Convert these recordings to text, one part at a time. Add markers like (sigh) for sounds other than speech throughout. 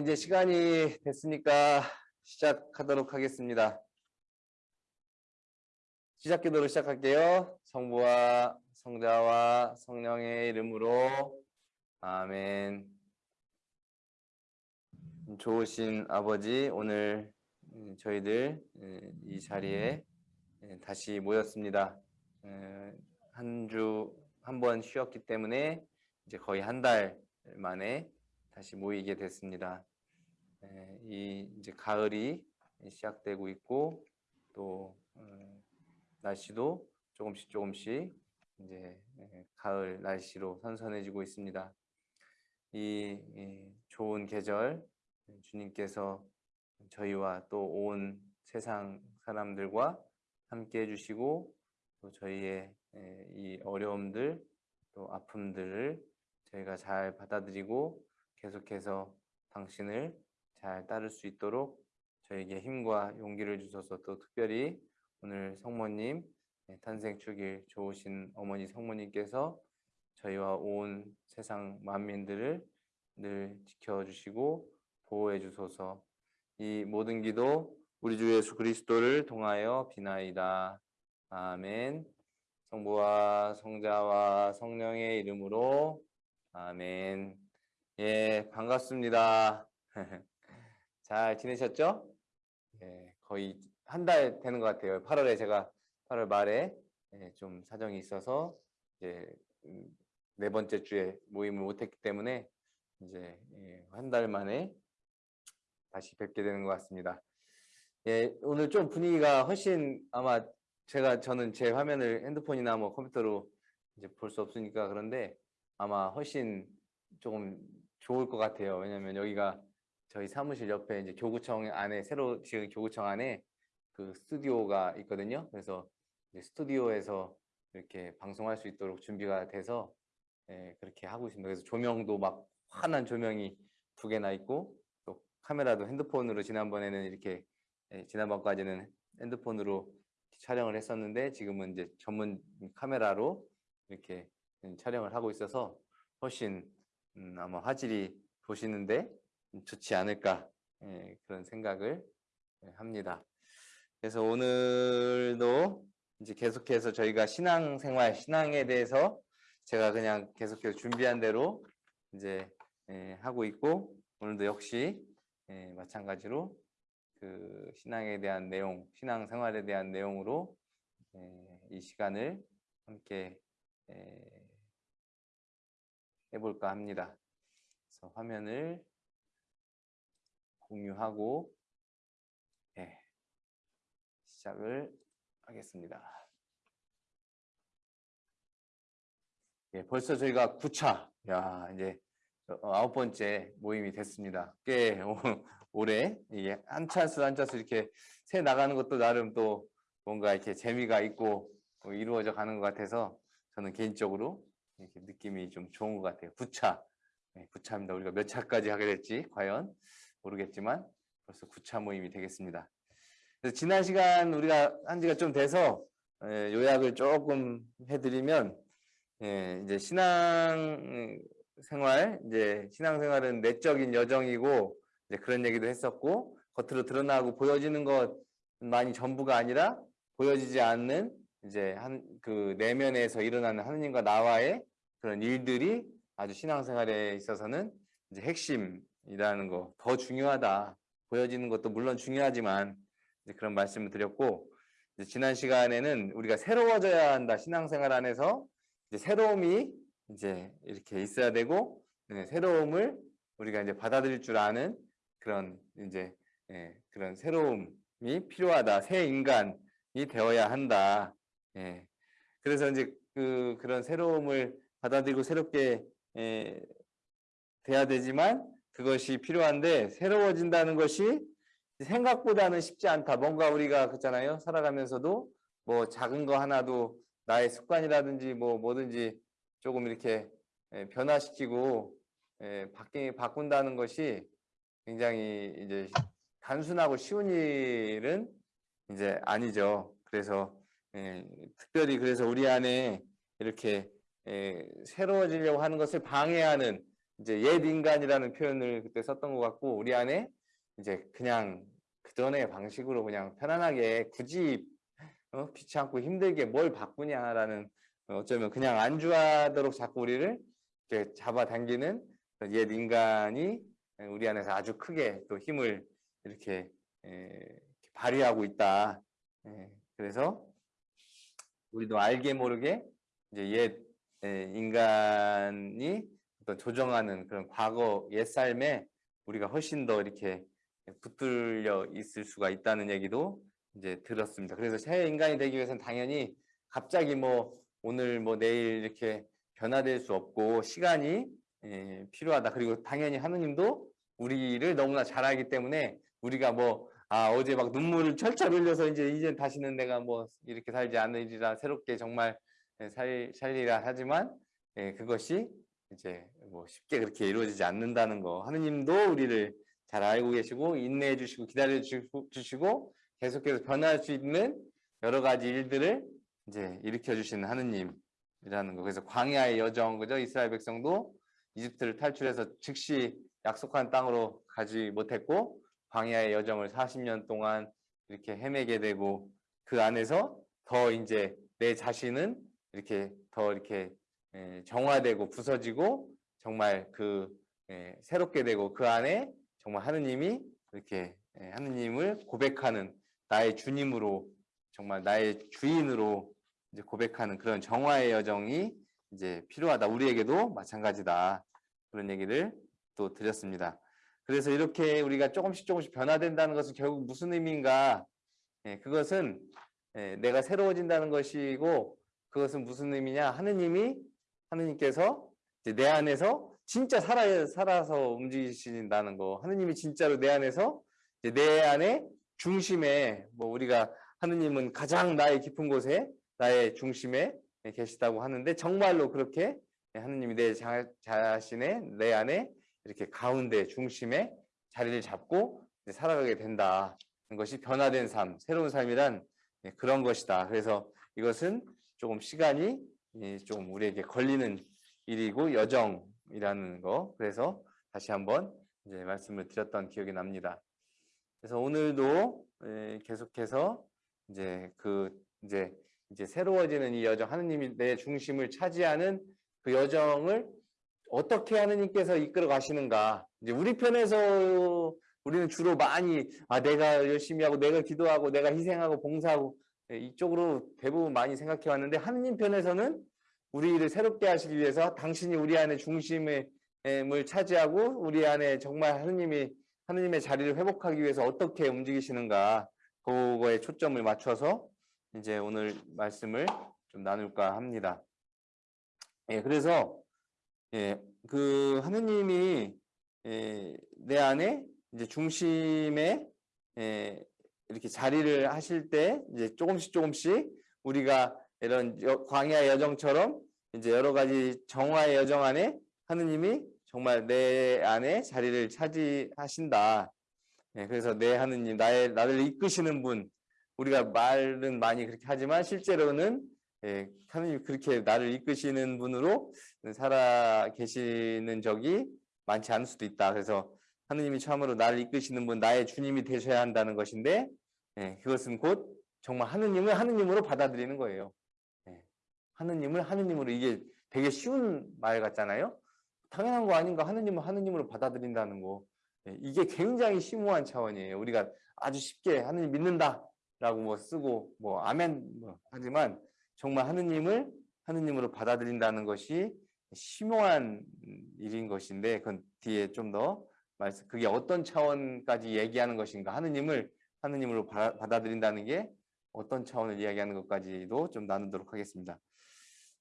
이제 시간이 됐으니까 시작하도록 하겠습니다. 시작 기도로 시작할게요. 성부와 성자와 성령의 이름으로 아멘. 좋으신 아버지, 오늘 음, 저희들 음, 이 자리에 음, 다시 모였습니다. 한 주 한 번 쉬었기 때문에 이제 거의 한 달 만에 다시 모이게 됐습니다. 예, 이 이제 가을이 시작되고 있고 또 어, 날씨도 조금씩 조금씩 이제 예, 가을 날씨로 선선해지고 있습니다. 이 좋은 계절 주님께서 저희와 또 온 세상 사람들과 함께 해주시고 또 저희의 예, 이 어려움들 또 아픔들을 저희가 잘 받아들이고 계속해서 당신을 잘 따를 수 있도록 저에게 힘과 용기를 주셔서 또 특별히 오늘 성모님 네, 탄생 축일 좋으신 어머니 성모님께서 저희와 온 세상 만민들을 늘 지켜주시고 보호해 주소서. 이 모든 기도 우리 주 예수 그리스도를 통하여 비나이다. 아멘. 성부와 성자와 성령의 이름으로 아멘 예, 반갑습니다. (laughs) 잘 지내셨죠? 예, 거의 한 달 되는 것 같아요. 8월에 제가 8월 말에 예, 좀 사정이 있어서 이제 음, 네 번째 주에 모임을 못했기 때문에 이제 예, 한달 만에 다시 뵙게 되는 것 같습니다. 예, 오늘 좀 분위기가 훨씬 아마 제가 저는 제 화면을 핸드폰이나 뭐 컴퓨터로 이제 볼 수 없으니까 그런데 아마 훨씬 조금 좋을 것 같아요. 왜냐면 여기가 저희 사무실 옆에 이제 교구청 안에 새로 지은 교구청 안에 그 스튜디오가 있거든요. 그래서 스튜디오에서 이렇게 방송할 수 있도록 준비가 돼서 예, 그렇게 하고 있습니다. 그래서 조명도 막 환한 조명이 두 개나 있고 또 카메라도 핸드폰으로 지난번에는 이렇게 예, 지난번까지는 핸드폰으로 촬영을 했었는데 지금은 이제 전문 카메라로 이렇게 촬영을 하고 있어서 훨씬 음, 아마 화질이 보시는데 좋지 않을까 예, 그런 생각을 예, 합니다. 그래서 오늘도 이제 계속해서 저희가 신앙생활, 신앙에 대해서 제가 그냥 계속해서 준비한 대로 이제 예, 하고 있고 오늘도 역시 예, 마찬가지로 그 신앙에 대한 내용, 신앙생활에 대한 내용으로 예, 이 시간을 함께 예, 해볼까 합니다. 그래서 화면을 공유하고 네, 시작을 하겠습니다. 예, 벌써 저희가 9차, 야 이제 아홉 번째 모임이 됐습니다. 꽤 오래 이게 한 차수 한 차수 이렇게 새 나가는 것도 나름 또 뭔가 이렇게 재미가 있고 뭐 이루어져 가는 것 같아서 저는 개인적으로 이렇게 느낌이 좀 좋은 것 같아요. 9차. 네, 9차입니다. 우리가 몇 차까지 하게 될지 과연 모르겠지만 벌써 9차 모임이 되겠습니다. 그래서 지난 시간 우리가 한 지가 좀 돼서 예, 요약을 조금 해드리면 예, 이제 신앙 생활, 이제 신앙 생활은 내적인 여정이고 이제 그런 얘기도 했었고 겉으로 드러나고 보여지는 것만이 전부가 아니라 보여지지 않는 이제 한 그 내면에서 일어나는 하느님과 나와의 그런 일들이 아주 신앙생활에 있어서는 이제 핵심이라는 거 더 중요하다. 보여지는 것도 물론 중요하지만 이제 그런 말씀을 드렸고 이제 지난 시간에는 우리가 새로워져야 한다 신앙생활 안에서. 이제 새로움이 이제 이렇게 있어야 되고 네, 새로움을 우리가 이제 받아들일 줄 아는 그런 이제 예, 그런 새로움이 필요하다. 새 인간이 되어야 한다 예. 그래서 이제 그 그런 새로움을 받아들이고 새롭게 예, 돼야 되지만 그것이 필요한데 새로워진다는 것이 생각보다는 쉽지 않다. 뭔가 우리가 그렇잖아요. 살아가면서도 뭐 작은 거 하나도 나의 습관이라든지 뭐 뭐든지 조금 이렇게 예, 변화시키고 예, 바뀌 바꾼다는 것이 굉장히 이제 단순하고 쉬운 일은 이제 아니죠. 그래서 예, 특별히 그래서 우리 안에 이렇게 예, 새로워지려고 하는 것을 방해하는 이제 옛 인간이라는 표현을 그때 썼던 것 같고 우리 안에 이제 그냥 그 전의 방식으로 그냥 편안하게 굳이 어? 귀찮고 힘들게 뭘 바꾸냐라는 어쩌면 그냥 안주하도록 자꾸 우리를 이렇게 잡아당기는 옛 인간이 우리 안에서 아주 크게 또 힘을 이렇게 에, 발휘하고 있다. 에, 그래서 우리도 알게 모르게 이제 옛 에, 인간이 어떤 조정하는 그런 과거 옛 삶에 우리가 훨씬 더 이렇게 붙들려 있을 수가 있다는 얘기도 이제 들었습니다. 그래서 새 인간이 되기 위해서는 당연히 갑자기 뭐 오늘 뭐 내일 이렇게 변화될 수 없고 시간이 예, 필요하다. 그리고 당연히 하느님도 우리를 너무나 잘 알기 때문에 우리가 뭐 아, 어제 막 눈물을 철철 흘려서 이제 이제 다시는 내가 뭐 이렇게 살지 않으리라 새롭게 정말 예, 살, 살리라 하지만 예, 그것이 이제 뭐 쉽게 그렇게 이루어지지 않는다는 거. 하느님도 우리를 잘 알고 계시고 인내해 주시고 기다려 주시고 계속해서 변할 수 있는 여러 가지 일들을 이제 일으켜 주시는 하느님이라는 거. 그래서 광야의 여정 그죠? 이스라엘 백성도 이집트를 탈출해서 즉시 약속한 땅으로 가지 못했고 광야의 여정을 40년 동안 이렇게 헤매게 되고 그 안에서 더 이제 내 자신은 이렇게 더 이렇게 정화되고 부서지고 정말 그 새롭게 되고 그 안에 정말 하느님이 이렇게 하느님을 고백하는 나의 주님으로 정말 나의 주인으로 이제 고백하는 그런 정화의 여정이 이제 필요하다. 우리에게도 마찬가지다. 그런 얘기를 또 드렸습니다. 그래서 이렇게 우리가 조금씩 조금씩 변화된다는 것은 결국 무슨 의미인가? 예, 그것은 예, 내가 새로워진다는 것이고 그것은 무슨 의미냐? 하느님이 하느님께서 내 안에서 진짜 살아, 살아서 움직이신다는 거. 하느님이 진짜로 내 안에서 내 안에 중심에 뭐 우리가 하느님은 가장 나의 깊은 곳에 나의 중심에 계시다고 하는데 정말로 그렇게 하느님이 내 자, 자신의 내 안에 이렇게 가운데 중심에 자리를 잡고 살아가게 된다는 것이 변화된 삶, 새로운 삶이란 그런 것이다. 그래서 이것은 조금 시간이 좀 우리에게 걸리는 일이고 여정이라는 거. 그래서 다시 한번 이제 말씀을 드렸던 기억이 납니다. 그래서 오늘도 계속해서 이제 그 이제 이제 새로워지는 이 여정, 하느님이 내 중심을 차지하는 그 여정을 어떻게 하느님께서 이끌어 가시는가. 이제 우리 편에서 우리는 주로 많이 아 내가 열심히 하고 내가 기도하고 내가 희생하고 봉사하고 이쪽으로 대부분 많이 생각해 왔는데 하느님 편에서는 우리를 새롭게 하시기 위해서 당신이 우리 안에 중심을 차지하고 우리 안에 정말 하느님이 하느님의 자리를 회복하기 위해서 어떻게 움직이시는가 그거에 초점을 맞춰서 이제 오늘 말씀을 좀 나눌까 합니다. 예, 그래서 예, 그 하느님이 예, 내 안에 이제 중심에 예, 이렇게 자리를 하실 때 이제 조금씩 조금씩 우리가 이런 광야 여정처럼 이제 여러 가지 정화의 여정 안에 하느님이 정말 내 안에 자리를 차지하신다. 네, 그래서 내 하느님, 나의 나를 이끄시는 분, 우리가 말은 많이 그렇게 하지만 실제로는 예, 하느님 그렇게 나를 이끄시는 분으로 살아 계시는 적이 많지 않을 수도 있다. 그래서 하느님이 참으로 나를 이끄시는 분, 나의 주님이 되셔야 한다는 것인데 예, 그것은 곧 정말 하느님을 하느님으로 받아들이는 거예요. 예, 하느님을 하느님으로 이게 되게 쉬운 말 같잖아요. 당연한 거 아닌가? 하느님을 하느님으로 받아들인다는 거. 예, 이게 굉장히 심오한 차원이에요. 우리가 아주 쉽게 하느님 믿는다 라고 뭐 쓰고 뭐 아멘 뭐 하지만 정말 하느님을 하느님으로 받아들인다는 것이 심오한 일인 것인데 그건 뒤에 좀 더 말씀 그게 어떤 차원까지 얘기하는 것인가 하느님을 하느님으로 받아들인다는 게 어떤 차원을 이야기하는 것까지도 좀 나누도록 하겠습니다.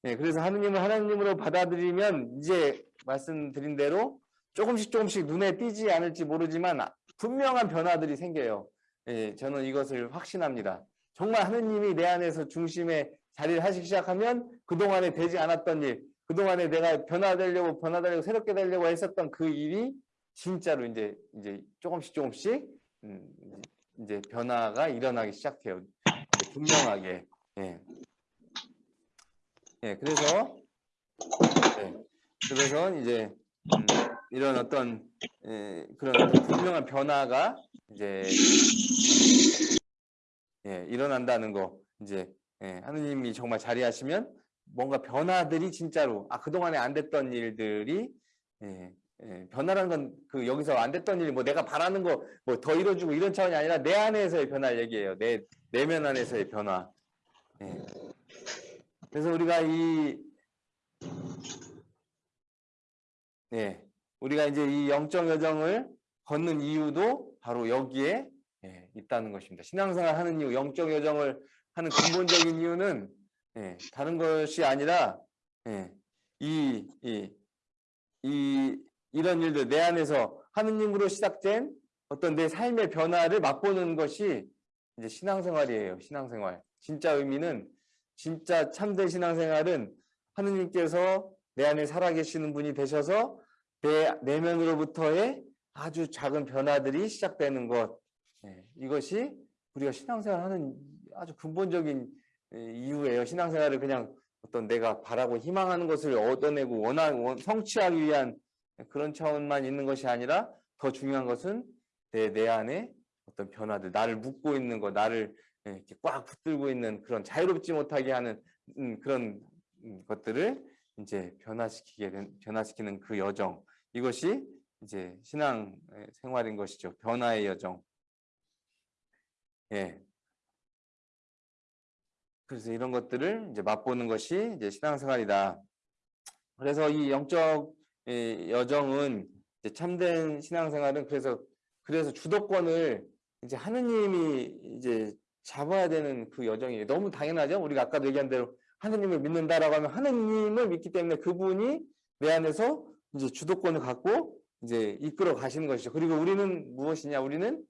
네, 그래서 하느님을 하나님으로 받아들이면 이제 말씀드린 대로 조금씩 조금씩 눈에 띄지 않을지 모르지만 분명한 변화들이 생겨요. 예, 저는 이것을 확신합니다. 정말 하느님이 내 안에서 중심에 자리를 하시기 시작하면 그동안에 되지 않았던 일, 그동안에 내가 변화되려고 변화되려고 새롭게 되려고 했었던 그 일이 진짜로 이제 이제 조금씩 조금씩 음, 이제 변화가 일어나기 시작해요. 분명하게. 예. 예, 그래서 예, 그래서 이제 음, 이런 어떤 예, 그런 어떤 분명한 변화가 이제 예, 일어난다는 거 이제 예, 하느님이 정말 자리하시면 뭔가 변화들이 진짜로 아 그동안에 안 됐던 일들이 예, 예, 변화라는 건그 여기서 안 됐던 일 뭐 내가 바라는 거 뭐 더 이뤄주고 이런 차원이 아니라 내 안에서의 변화를 얘기해요. 내 내면 안에서의 변화. 예. 그래서 우리가 이 예, 우리가 이제 이 영적 여정을 걷는 이유도 바로 여기에 예, 있다는 것입니다. 신앙생활 하는 이유, 영적 여정을 하는 근본적인 이유는 예, 다른 것이 아니라 예, 이, 이, 이, 이런 일들 내 안에서 하느님으로 시작된 어떤 내 삶의 변화를 맛보는 것이 이제 신앙생활이에요. 신앙생활. 진짜 의미는 진짜 참된 신앙생활은 하느님께서 내 안에 살아계시는 분이 되셔서 내 내면으로부터의 아주 작은 변화들이 시작되는 것. 예, 이것이 우리가 신앙생활 하는 아주 근본적인 예, 이유예요. 신앙생활을 그냥 어떤 내가 바라고 희망하는 것을 얻어내고 원하 원- 성취하기 위한 그런 차원만 있는 것이 아니라 더 중요한 것은 내, 내 안에 어떤 변화들, 나를 묶고 있는 것, 나를 예, 이렇게 꽉 붙들고 있는 그런 자유롭지 못하게 하는 음, 그런 음, 것들을 이제 변화시키게 된, 변화시키는 그 여정. 이것이 이제 신앙 예, 생활인 것이죠. 변화의 여정. 예. 그래서 이런 것들을 이제 맛보는 것이 이제 신앙생활이다. 그래서 이 영적 예, 여정은 참된 신앙생활은 그래서 그래서 주도권을 이제 하느님이 이제 잡아야 되는 그 여정이에요. 너무 당연하죠. 우리가 아까도 얘기한 대로 하느님을 믿는다라고 하면 하느님을 믿기 때문에 그분이 내 안에서 이제 주도권을 갖고 이제 이끌어 가시는 것이죠. 그리고 우리는 무엇이냐? 우리는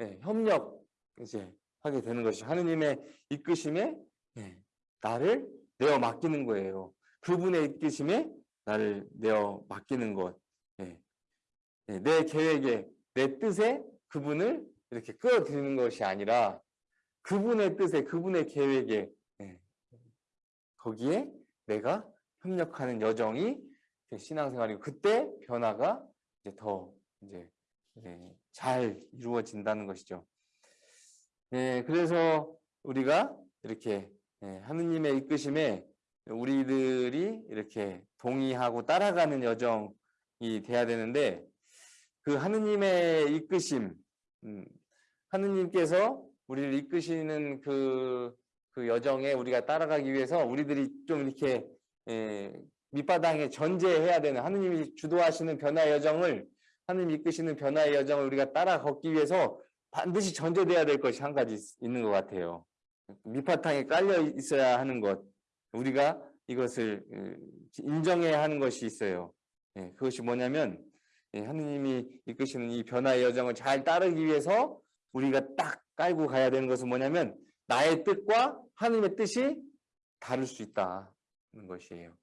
예, 협력 이제 하게 되는 것이죠. 하느님의 이끄심에 예, 나를 내어 맡기는 거예요. 그분의 이끄심에 나를 내어 맡기는 것. 예. 예, 내 계획에, 내 뜻에 그분을 이렇게 끌어들이는 것이 아니라 그분의 뜻에, 그분의 계획에, 예, 거기에 내가 협력하는 여정이 신앙생활이고 그때 변화가 이제 더 이제 예, 잘 이루어진다는 것이죠. 예, 그래서 우리가 이렇게 예, 하느님의 이끄심에 우리들이 이렇게 동의하고 따라가는 여정이 돼야 되는데 그 하느님의 이끄심, 음, 하느님께서 우리를 이끄시는 그, 그 여정에 우리가 따라가기 위해서 우리들이 좀 이렇게 예, 밑바닥에 전제해야 되는 하느님이 주도하시는 변화의 여정을 하느님 이끄시는 변화의 여정을 우리가 따라 걷기 위해서 반드시 전제돼야 될 것이 한 가지 있- 있는 것 같아요. 밑바탕에 깔려 있어야 하는 것, 우리가 이것을 어, 인정해야 하는 것이 있어요. 예, 그것이 뭐냐면 예, 하느님이 이끄시는 이 변화의 여정을 잘 따르기 위해서 우리가 딱 깔고 가야 되는 것은 뭐냐면 나의 뜻과 하느님의 뜻이 다를 수 있다는 것이에요.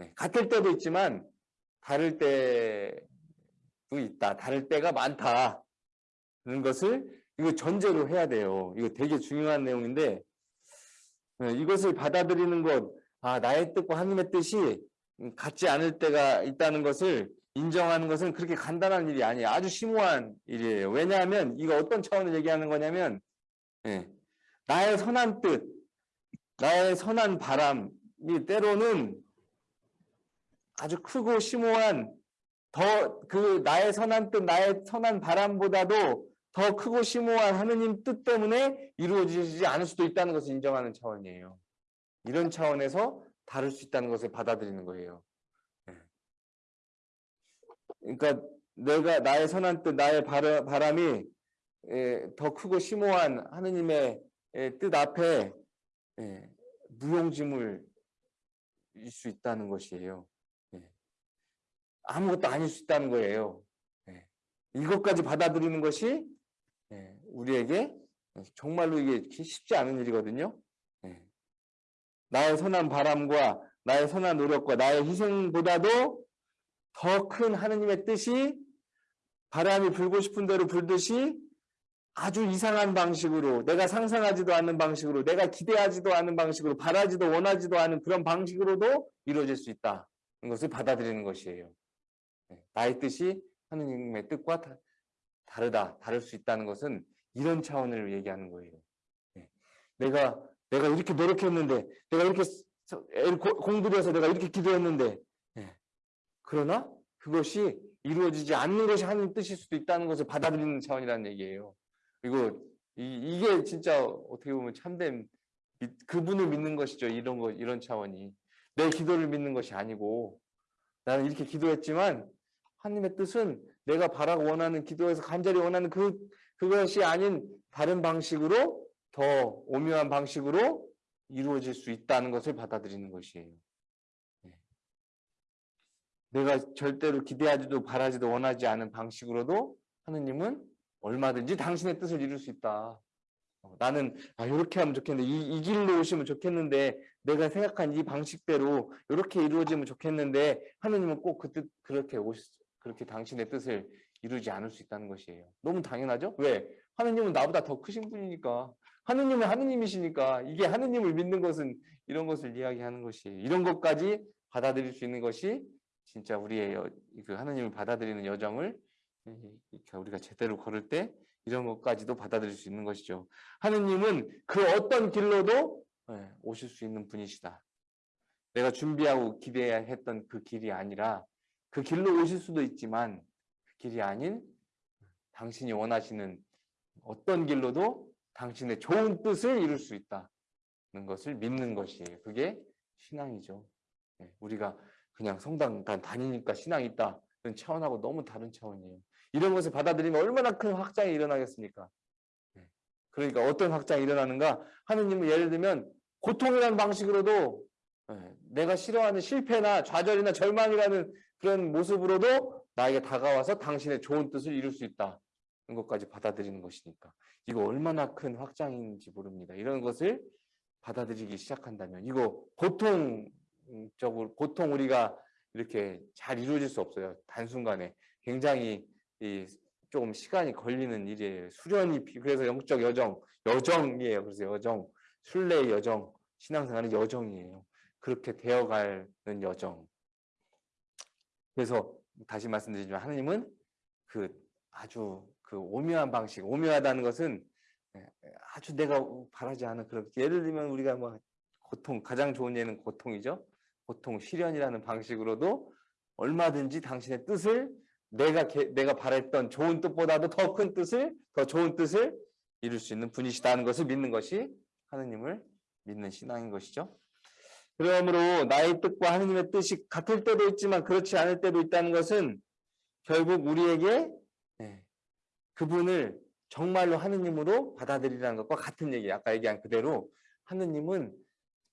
예, 같을 때도 있지만 다를 때도 있다. 다를 때가 많다는 것을 이거 전제로 해야 돼요. 이거 되게 중요한 내용인데 예, 이것을 받아들이는 것, 아 나의 뜻과 하느님의 뜻이 같지 않을 때가 있다는 것을 인정하는 것은 그렇게 간단한 일이 아니에요. 아주 심오한 일이에요. 왜냐하면 이거 어떤 차원을 얘기하는 거냐면 예, 나의 선한 뜻, 나의 선한 바람이 때로는 아주 크고 심오한 더 그 나의 선한 뜻, 나의 선한 바람보다도 더 크고 심오한 하느님 뜻 때문에 이루어지지 않을 수도 있다는 것을 인정하는 차원이에요. 이런 차원에서 다를 수 있다는 것을 받아들이는 거예요. 예. 그러니까 내가 나의 선한 뜻, 나의 바람이 예, 더 크고 심오한 하느님의 예, 뜻 앞에 예, 무용지물일 수 있다는 것이에요. 예. 아무것도 아닐 수 있다는 거예요. 예. 이것까지 받아들이는 것이 예, 우리에게 정말로 이게 쉽지 않은 일이거든요. 예. 나의 선한 바람과 나의 선한 노력과 나의 희생보다도 더 큰 하느님의 뜻이 바람이 불고 싶은 대로 불듯이 아주 이상한 방식으로 내가 상상하지도 않는 방식으로 내가 기대하지도 않은 방식으로 바라지도 원하지도 않은 그런 방식으로도 이루어질 수 있다는 것을 받아들이는 것이에요. 예, 나의 뜻이 하느님의 뜻과 다, 다르다, 다를 수 있다는 것은 이런 차원을 얘기하는 거예요. 예, 내가 내가 이렇게 노력했는데, 내가 이렇게 서- 애를 고- 공부해서 내가 이렇게 기도했는데, 예, 그러나 그것이 이루어지지 않는 것이 하나님 뜻일 수도 있다는 것을 받아들이는 차원이라는 얘기예요. 그리고 이, 게 진짜 어떻게 보면 참된 믿- 그분을 믿는 것이죠. 이런 거 이런 차원이 내 기도를 믿는 것이 아니고 나는 이렇게 기도했지만 하나님의 뜻은 내가 바라고 원하는 기도에서 간절히 원하는 그 그것이 아닌 다른 방식으로 더 오묘한 방식으로 이루어질 수 있다는 것을 받아들이는 것이에요. 네. 내가 절대로 기대하지도 바라지도 원하지 않은 방식으로도 하느님은 얼마든지 당신의 뜻을 이룰 수 있다. 어, 나는 아 이렇게 하면 좋겠는데 이, 이 길로 오시면 좋겠는데 내가 생각한 이 방식대로 이렇게 이루어지면 좋겠는데 하느님은 꼭 그 뜻 그렇게 오시 그렇게 당신의 뜻을 이루지 않을 수 있다는 것이에요. 너무 당연하죠? 왜? 하느님은 나보다 더 크신 분이니까. 하느님은 하느님이시니까 이게 하느님을 믿는 것은 이런 것을 이야기하는 것이에요. 이런 것까지 받아들일 수 있는 것이 진짜 우리의 여, 그 하느님을 받아들이는 여정을 우리가 제대로 걸을 때 이런 것까지도 받아들일 수 있는 것이죠. 하느님은 그 어떤 길로도 예, 오실 수 있는 분이시다. 내가 준비하고 기대했던 그 길이 아니라 그 길로 오실 수도 있지만 그 길이 아닌 당신이 원하시는 어떤 길로도 당신의 좋은 뜻을 이룰 수 있다는 것을 믿는 것이에요. 그게 신앙이죠. 예, 우리가 그냥 성당 다니니까 신앙이 있다. 그런 차원하고 너무 다른 차원이에요. 이런 것을 받아들이면 얼마나 큰 확장이 일어나겠습니까? 예, 그러니까 어떤 확장이 일어나는가? 하느님은 예를 들면 고통이라는 방식으로도 예, 내가 싫어하는 실패나 좌절이나 절망이라는 그런 모습으로도 나에게 다가와서 당신의 좋은 뜻을 이룰 수 있다. 는 것까지 받아들이는 것이니까 이거 얼마나 큰 확장인지 모릅니다. 이런 것을 받아들이기 시작한다면 이거 보통적으로 보통 우리가 이렇게 잘 이루어질 수 없어요. 단순간에 굉장히 이 조금 시간이 걸리는 일이에요. 수련이 피- 그래서 영적 여정 여정이에요. 그래서 여정 순례의 여정 신앙생활은 여정이에요. 그렇게 되어가는 여정. 그래서 다시 말씀드리지만 하나님은 그 아주 그 오묘한 방식, 오묘하다는 것은 예, 아주 내가 바라지 않은 그런 예를 들면 우리가 뭐 고통 가장 좋은 예는 고통이죠. 고통 시련이라는 방식으로도 얼마든지 당신의 뜻을 내가 개- 내가 바랬던 좋은 뜻보다도 더 큰 뜻을 더 좋은 뜻을 이룰 수 있는 분이시다는 것을 믿는 것이 하느님을 믿는 신앙인 것이죠. 그러므로 나의 뜻과 하느님의 뜻이 같을 때도 있지만 그렇지 않을 때도 있다는 것은 결국 우리에게 예, 그분을 정말로 하느님으로 받아들이라는 것과 같은 얘기예요. 아까 얘기한 그대로 하느님은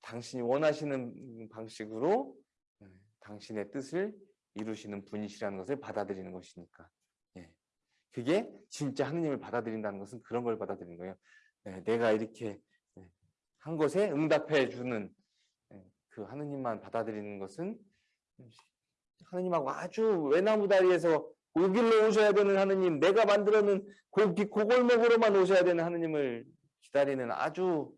당신이 원하시는 방식으로 예, 당신의 뜻을 이루시는 분이시라는 것을 받아들이는 것이니까. 예. 그게 진짜 하느님을 받아들인다는 것은 그런 걸 받아들이는 거예요. 예, 내가 이렇게 예, 한 것에 응답해 주는 예, 그 하느님만 받아들이는 것은 하느님하고 아주 외나무 다리에서 오길로 오셔야 되는 하느님, 내가 만들어놓은 고기 고골목으로만 오셔야 되는 하느님을 기다리는 아주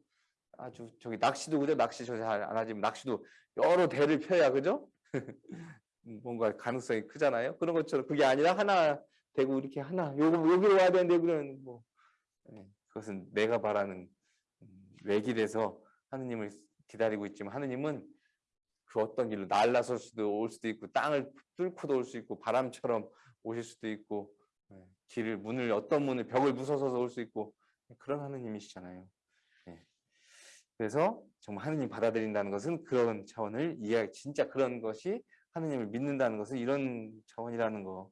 아주 저기 낚시도 그죠? 낚시 저 잘 안 하지만 낚시도 여러 대를 펴야 그죠? (laughs) 뭔가 가능성이 크잖아요. 그런 것처럼 그게 아니라 하나 되고 이렇게 하나 요거 여기로 와야 되는데 그런 뭐 예, 그것은 내가 바라는 음, 외길에서 하느님을 기다리고 있지만 하느님은 그 어떤 길로 날라설 수도 올 수도 있고 땅을 뚫고도 올 수 있고 바람처럼 오실 수도 있고 예, 길을 문을 어떤 문을 벽을 부서서서 올 수 있고 그런 하느님이시잖아요. 예. 그래서 정말 하느님 받아들인다는 것은 그런 차원을 이해 진짜 그런 것이 하느님을 믿는다는 것은 이런 차원이라는 거.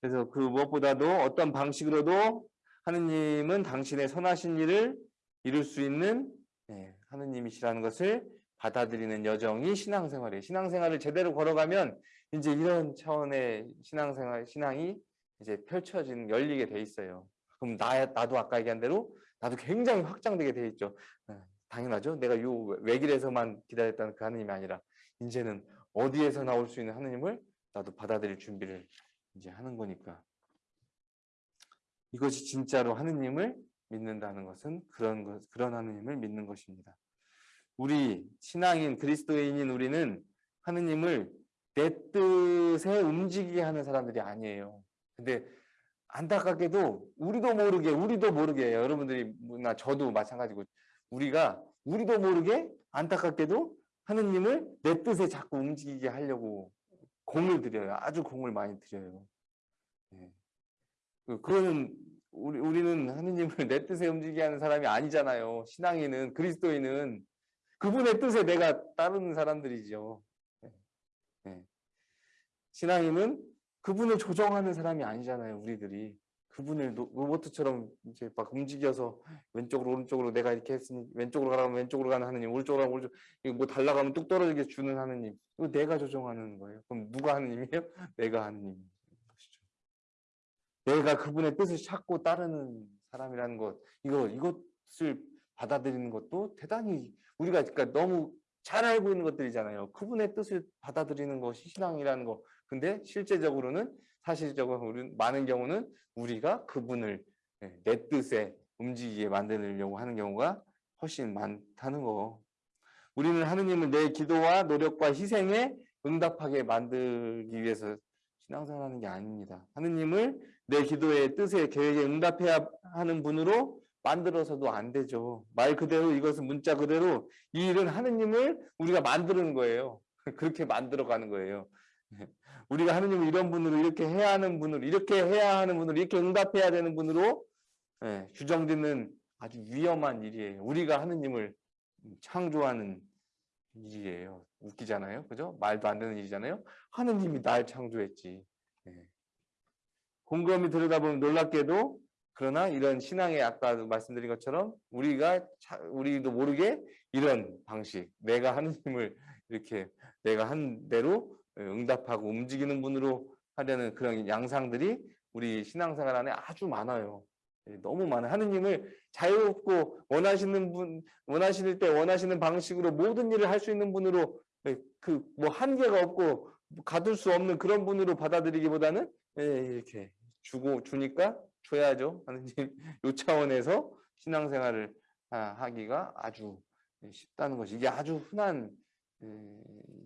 그래서 그 무엇보다도 어떤 방식으로도 하느님은 당신의 선하신 일을 이룰 수 있는 예, 하느님이시라는 것을 받아들이는 여정이 신앙생활이에요. 신앙생활을 제대로 걸어가면 이제 이런 차원의 신앙생활, 신앙이 이제 펼쳐지는, 열리게 돼 있어요. 그럼 나, 나도 아까 얘기한 대로 나도 굉장히 확장되게 돼 있죠. 예, 당연하죠. 내가 요 외길에서만 기다렸다는 그 하느님이 아니라 이제는 어디에서 나올 수 있는 하느님을 나도 받아들일 준비를 이제 하는 거니까. 이것이 진짜로 하느님을 믿는다는 것은 그런 것, 그런 하느님을 믿는 것입니다. 우리 신앙인 그리스도인인 우리는 하느님을 내 뜻에 움직이게 하는 사람들이 아니에요. 근데 안타깝게도 우리도 모르게 우리도 모르게 여러분들이 나 저도 마찬가지고 우리가 우리도 모르게 안타깝게도 하느님을 내 뜻에 자꾸 움직이게 하려고 공을 들여요. 아주 공을 많이 들여요. 네. 그- 그거는 우리 우리는 하느님을 내 뜻에 움직이게 하는 사람이 아니잖아요. 신앙인은 그리스도인은 그분의 뜻에 내가 따르는 사람들이죠. 네. 네. 신앙인은 그분을 조정하는 사람이 아니잖아요. 우리들이 그분을 노- 로봇처럼 이제 막 움직여서 왼쪽으로 오른쪽으로 내가 이렇게 했으니 왼쪽으로 가라면 왼쪽으로 가는 하느님, 오른쪽으로 가면 오른쪽 이거 뭐 달라가면 뚝 떨어지게 주는 하느님. 이거 내가 조정하는 거예요. 그럼 누가 하느님이에요? (laughs) 내가 하느님. 내가 그분의 뜻을 찾고 따르는 사람이라는 것, 이거 이것을 받아들이는 것도 대단히 우리가 그러니까 너무 잘 알고 있는 것들이잖아요. 그분의 뜻을 받아들이는 것이 신앙이라는 거. 근데 실제적으로는 사실적으로 우리는 많은 경우는 우리가 그분을 예, 내 뜻에 움직이게 만들려고 하는 경우가 훨씬 많다는 거. 우리는 하느님을 내 기도와 노력과 희생에 응답하게 만들기 위해서 신앙생활하는 게 아닙니다. 하느님을 내 기도의 뜻에 계획에 응답해야 하는 분으로 만들어서도 안 되죠. 말 그대로 이것은 문자 그대로 이 일은 하느님을 우리가 만드는 거예요. (laughs) 그렇게 만들어가는 거예요. (laughs) 우리가 하느님을 이런 분으로 이렇게 해야 하는 분으로 이렇게 해야 하는 분으로 이렇게 응답해야 되는 분으로 예, 규정짓는 아주 위험한 일이에요. 우리가 하느님을 창조하는 일이에요. 웃기잖아요. 그죠? 말도 안 되는 일이잖아요. 하느님이 날 창조했지. 예. 곰곰이 들여다보면 놀랍게도 그러나 이런 신앙의 아까도 말씀드린 것처럼 우리가 차- 우리도 모르게 이런 방식 내가 하느님을 이렇게 내가 한 대로 응답하고 움직이는 분으로 하려는 그런 양상들이 우리 신앙생활 안에 아주 많아요. 예, 너무 많아요. 하느님을 자유롭고 원하시는 분, 원하실 때 원하시는 방식으로 모든 일을 할 수 있는 분으로 그 뭐 한계가 없고 가둘 수 없는 그런 분으로 받아들이기보다는 예, 이렇게 주고 주니까 줘야죠. 하느님 (laughs) 요 차원에서 신앙생활을 하- 하기가 아주 쉽다는 것이 이게 아주 흔한 예,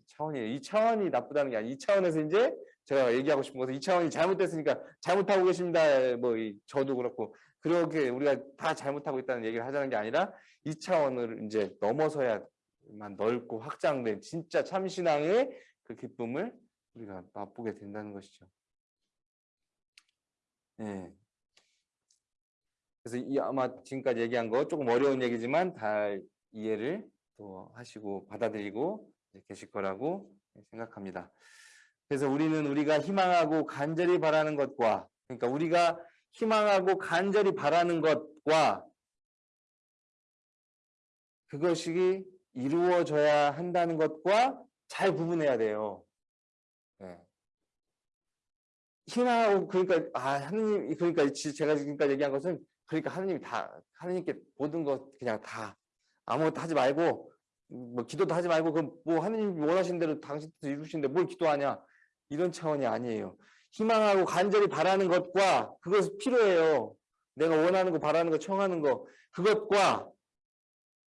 차원이에요. 이 차원이 나쁘다는 게 아니라 이 차원에서 이제 제가 얘기하고 싶은 것은 이 차원이 잘못됐으니까 잘못하고 계십니다. 뭐 이- 저도 그렇고 그렇게 우리가 다 잘못하고 있다는 얘기를 하자는 게 아니라 이 차원을 이제 넘어서야만 넓고 확장된 진짜 참신앙의 그 기쁨을 우리가 맛보게 된다는 것이죠. 예. 그래서 이 아마 지금까지 얘기한 거 조금 어려운 얘기지만 다 이해를 또 하시고 받아들이고 계실 거라고 생각합니다. 그래서 우리는 우리가 희망하고 간절히 바라는 것과 그러니까 우리가 희망하고 간절히 바라는 것과 그것이 이루어져야 한다는 것과 잘 구분해야 돼요. 네. 희망하고 그러니까 아 하느님 그러니까 지- 제가 지금까지 얘기한 것은 그러니까 하느님이 다 하느님께 모든 것 그냥 다 아무것도 하지 말고 뭐 기도도 하지 말고 그럼 뭐 하느님이 원하시는 대로 당신 뜻 이루시는데 뭘 기도하냐 이런 차원이 아니에요. 희망하고 간절히 바라는 것과 그것이 필요해요. 내가 원하는 거 바라는 거 청하는 거 그것과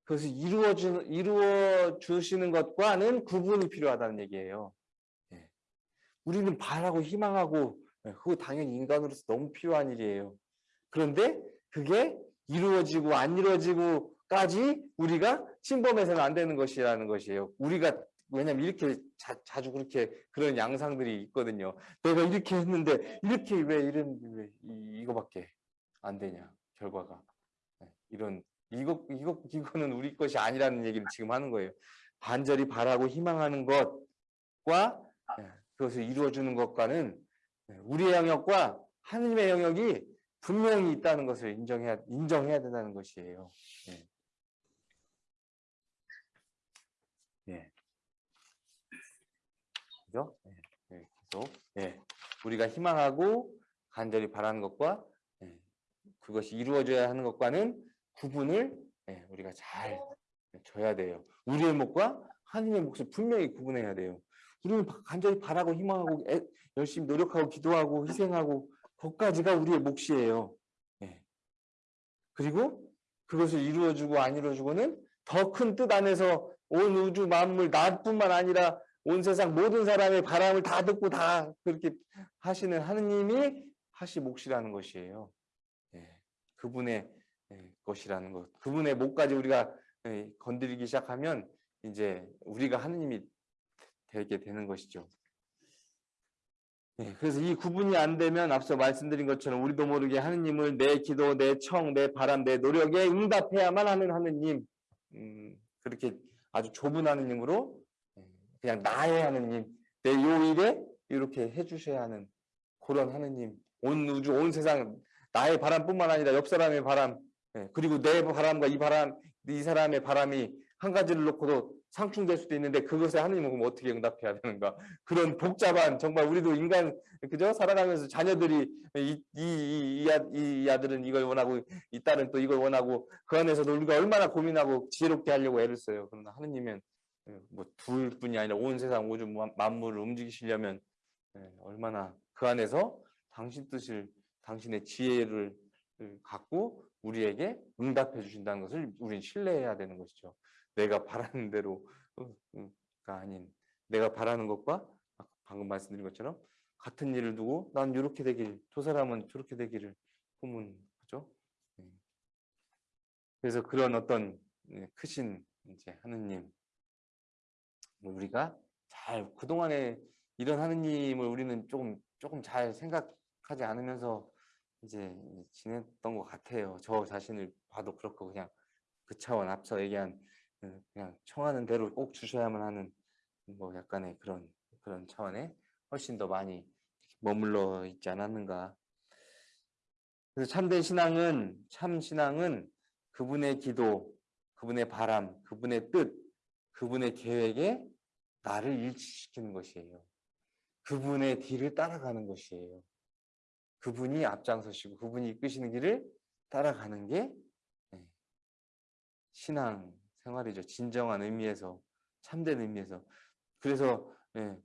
그것을 이루어 주 이루어 주시는 것과는 구분이 필요하다는 얘기예요. 예. 우리는 바라고 희망하고 예, 그거 당연히 인간으로서 너무 필요한 일이에요. 그런데 그게 이루어지고 안 이루어지고까지 우리가 침범해서는 안 되는 것이라는 것이에요. 우리가 왜냐면 이렇게 자, 주 그렇게 그런 양상들이 있거든요. 내가 이렇게 했는데 이렇게 왜 이런 왜 이, 이거밖에 안 되냐 결과가 네, 이런 이거 이거 이거는 우리 것이 아니라는 얘기를 지금 하는 거예요. 간절히 바라고 희망하는 것과 네, 그것을 이루어주는 것과는 네, 우리의 영역과 하느님의 영역이 분명히 있다는 것을 인정해야 인정해야 된다는 것이에요. 예. 예. 그죠? 예. 예. 계속 예. 우리가 희망하고 간절히 바라는 것과 예. 그것이 이루어져야 하는 것과는 구분을 예. 우리가 잘 줘야 돼요. 우리의 몫과 하나님의 몫을 분명히 구분해야 돼요. 우리는 간절히 바라고 희망하고 애, 열심히 노력하고 기도하고 희생하고 그것까지가 우리의 몫이에요. 예. 그리고 그것을 이루어주고 안 이루어주고는 더 큰 뜻 안에서 온 우주 만물 나뿐만 아니라 온 세상 모든 사람의 바람을 다 듣고 다 그렇게 하시는 하느님이 하시 몫이라는 것이에요. 예, 그분의 예, 것이라는 것. 그분의 목까지 우리가 예, 건드리기 시작하면 이제 우리가 하느님이 되게 되는 것이죠. 예, 그래서 이 구분이 안 되면 앞서 말씀드린 것처럼 우리도 모르게 하느님을 내 기도, 내 청, 내 바람, 내 노력에 응답해야만 하는 하느님, 음, 그렇게 아주 좁은 하느님으로 예, 그냥 나의 하느님, 내 요일에 이렇게 해주셔야 하는 그런 하느님, 온 우주, 온 세상 나의 바람뿐만 아니라 옆 사람의 바람, 예, 그리고 내 바람과 이 바람, 이 사람의 바람이 한 가지를 놓고도 상충될 수도 있는데 그것에 하느님은 어떻게 응답해야 되는가? (laughs) 그런 복잡한 정말 우리도 인간 그죠? 살아가면서 자녀들이 이, 이, 이, 이, 아, 이 아들은 이걸 원하고 이 딸은 또 이걸 원하고 그 안에서도 우리가 얼마나 고민하고 지혜롭게 하려고 애를 써요. 그러나 하느님은 예, 뭐 둘뿐이 아니라 온 세상 우주 만물을 움직이시려면 예, 얼마나 그 안에서 당신 뜻을 당신의 지혜를 갖고 우리에게 응답해 주신다는 것을 우리는 신뢰해야 되는 것이죠. 내가 바라는 대로가 아닌 내가 바라는 것과 방금 말씀드린 것처럼 같은 일을 두고 난 이렇게 되길 저 사람은 저렇게 되기를 꿈은하죠. 네. 그래서 그런 어떤 네, 크신 이제 하느님 우리가 잘 그동안에 이런 하느님을 우리는 조금 조금 잘 생각하지 않으면서 이제 지냈던 것 같아요. 저 자신을 봐도 그렇고 그냥 그 차원 앞서 얘기한 그 그냥 청하는 대로 꼭 주셔야만 하는 뭐 약간의 그런 그런 차원에 훨씬 더 많이 머물러 있지 않았는가. 그래서 참된 신앙은 참 신앙은 그분의 기도, 그분의 바람, 그분의 뜻, 그분의 계획에 나를 일치시키는 것이에요. 그분의 뒤를 따라가는 것이에요. 그분이 앞장서시고 그분이 이끄시는 길을 따라가는 게 네, 신앙 생활이죠. 진정한 의미에서 참된 의미에서. 그래서 예,